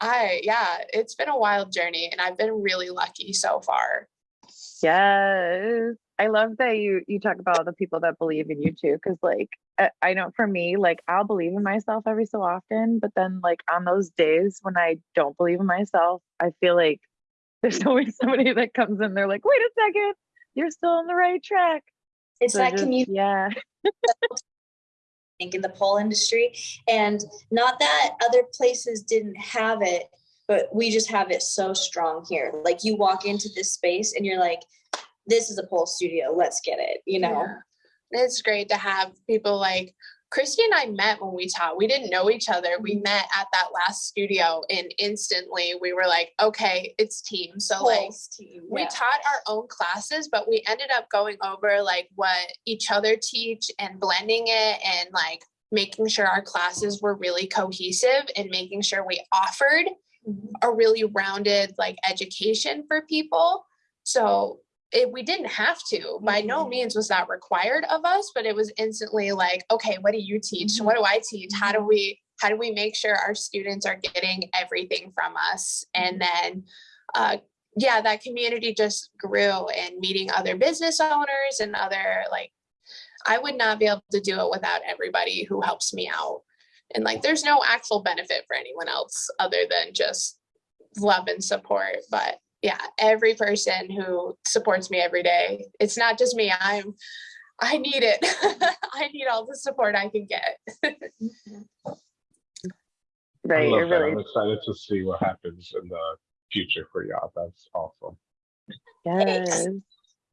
I, yeah, it's been a wild journey and I've been really lucky so far. Yes. I love that you you talk about the people that believe in you too cuz like I, I know for me like I'll believe in myself every so often but then like on those days when I don't believe in myself I feel like there's always somebody that comes in they're like wait a second you're still on the right track. It's So that just- community yeah. think in the pole industry and not that other places didn't have it but we just have it so strong here. Like you walk into this space and you're like this is a pole studio let's get it you know? Yeah. It's great to have people like Christy and I met when we taught. We didn't know each other. We met at that last studio and instantly we were like, okay, it's team. So like team, we yeah. taught our own classes, but we ended up going over like what each other teach and blending it and like making sure our classes were really cohesive and making sure we offered Mhm. a really rounded like education for people. So it, we didn't have to. By no Mhm. means was that required of us, but it was instantly like, okay, what do you teach? Mhm. What do I teach? How do Mhm. we how do we make sure our students are getting everything from us? And then uh, yeah, that community just grew and meeting other business owners and other like I would not be able to do it without everybody who helps me out. And like there's no actual benefit for anyone else other than just love and support. But yeah, every person who supports me every day, it's not just me. I'm I need it. I need all the support I can get. right I you're love that. really I'm excited to see what happens in the future for y'all. That's awesome. Yes.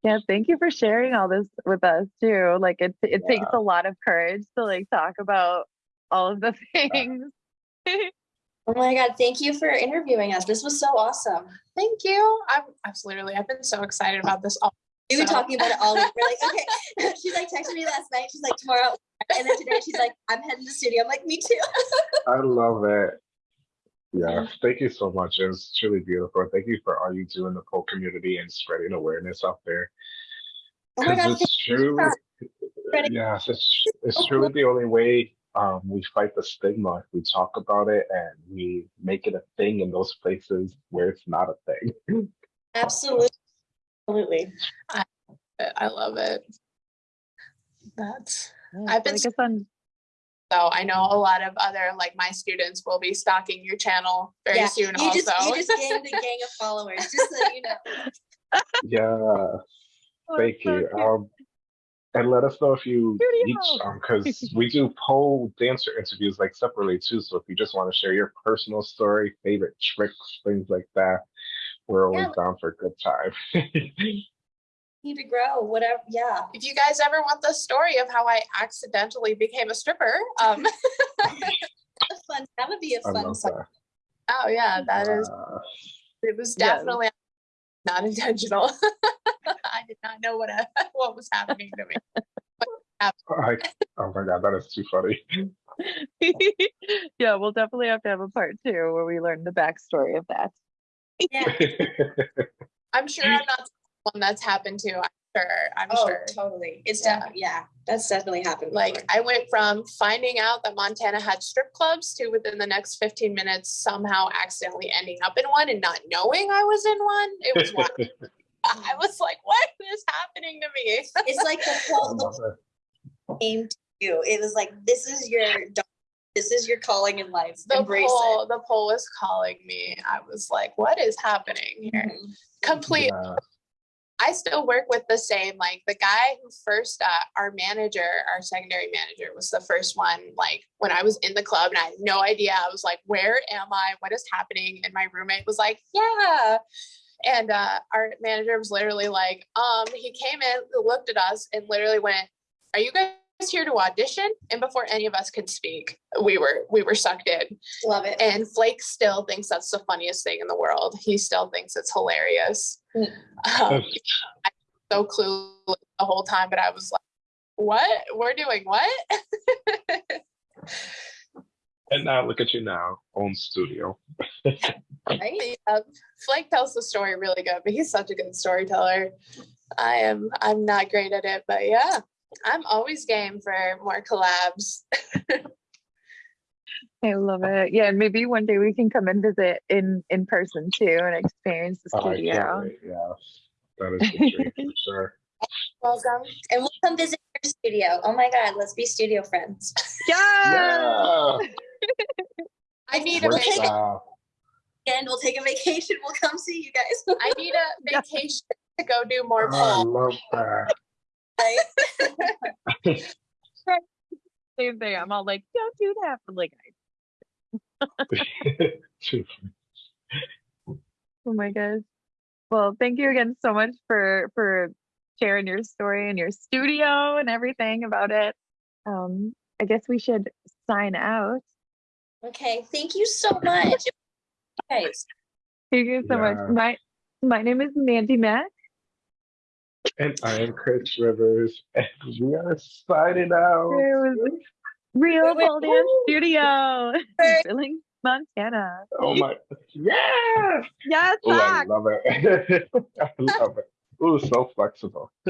Yeah, thank you for sharing all this with us too. Like it it takes a lot of courage to like talk about all of the things. oh my god thank you for interviewing us this was so awesome Thank you. I'm absolutely I've been so excited about this all we were So- talking about it all week we're like okay she's like texting me last night she's like tomorrow and then today she's like i'm heading to the studio i'm like me too I love it. Yeah, thank you so much. It was truly beautiful. Thank you for all you do in the pole community and spreading awareness out there. oh Because it's true. Yes, it's it's truly the only way um, we fight the stigma. If we talk about it and we make it a thing in those places where it's not a thing. absolutely absolutely I I love it. That's Yeah, I've been like it's on so I know a lot of other like my students will be stalking your channel very yeah soon you also. just you just gained a gang of followers just so you know Yeah, oh, thank you. Um, and let us know if you each Studio. um because we do pole dancer interviews like separately too. So if you just want to share your personal story, favorite tricks, things like that, we're always Yeah. down for a good time. need to grow whatever yeah if you guys ever want the story of how I accidentally became a stripper, um fun that would be a fun love oh yeah, that is Uh, it was Yes. definitely not intentional. I did not know what uh, what was happening to me. I, oh my god, that is too funny. yeah, we'll definitely have to have a part two where we learn the backstory of that. yeah I'm sure I'm not the one that's happened to. I'm sure. I'm oh sure. totally it's Yeah. definitely yeah that's definitely happened Like before. I went from finding out that Montana had strip clubs to within the next 15 minutes somehow accidentally ending up in one and not knowing I was in one. It was wild. I was like, what is happening to me? it's like the I whole the love that. came to you. It was like this is your this is your calling in life. The Embrace pole, the pole was calling me. I was like, what is happening it. here? Complete. Yeah. I still work with the same, like the guy who first, uh, our manager, our secondary manager was the first one. Like when I was in the club and I had no idea, I was like, where am I? What is happening? And my roommate was like, yeah. And uh, our manager was literally like, um, he came in, looked at us, and literally went, "Are you guys here to audition?" And before any of us could speak, we were we were sucked in. Love it. And Flake still thinks that's the funniest thing in the world. He still thinks it's hilarious. Mm. Um, I was so clueless the whole time, but I was like, "What? We're doing what?" And now look at you now, own studio. right? Yeah, um, Flake tells the story really good, but he's such a good storyteller. I am I'm not great at it, but yeah, I'm always game for more collabs. I love it. Yeah, and maybe one day we can come and visit in in person too and experience the Oh, I can't studio. wait, Yes, that is the dream for sure. Welcome. And we'll come visit your studio. Oh my God, let's be studio friends. Yeah. Yeah. I need a Works vacation. out. And we'll take a vacation. We'll come see you guys. I need a vacation to go do more Oh, I polls. love that. Same thing. I'm all like, don't do that. But like, Too oh my gosh. Well, thank you again so much for for sharing your story and your studio and everything about it. Um, I guess we should sign out. Okay. Thank you so much. Guys. Thank you so Yeah. much. My my name is Mandy Mack. And I am Chris Rivers, and we are signing out. It was Real Wait, Pole Dance Studio, Wait. Billings, Montana. Oh my, yeah! Yes, Oh, I love it. I love it. Ooh, so flexible.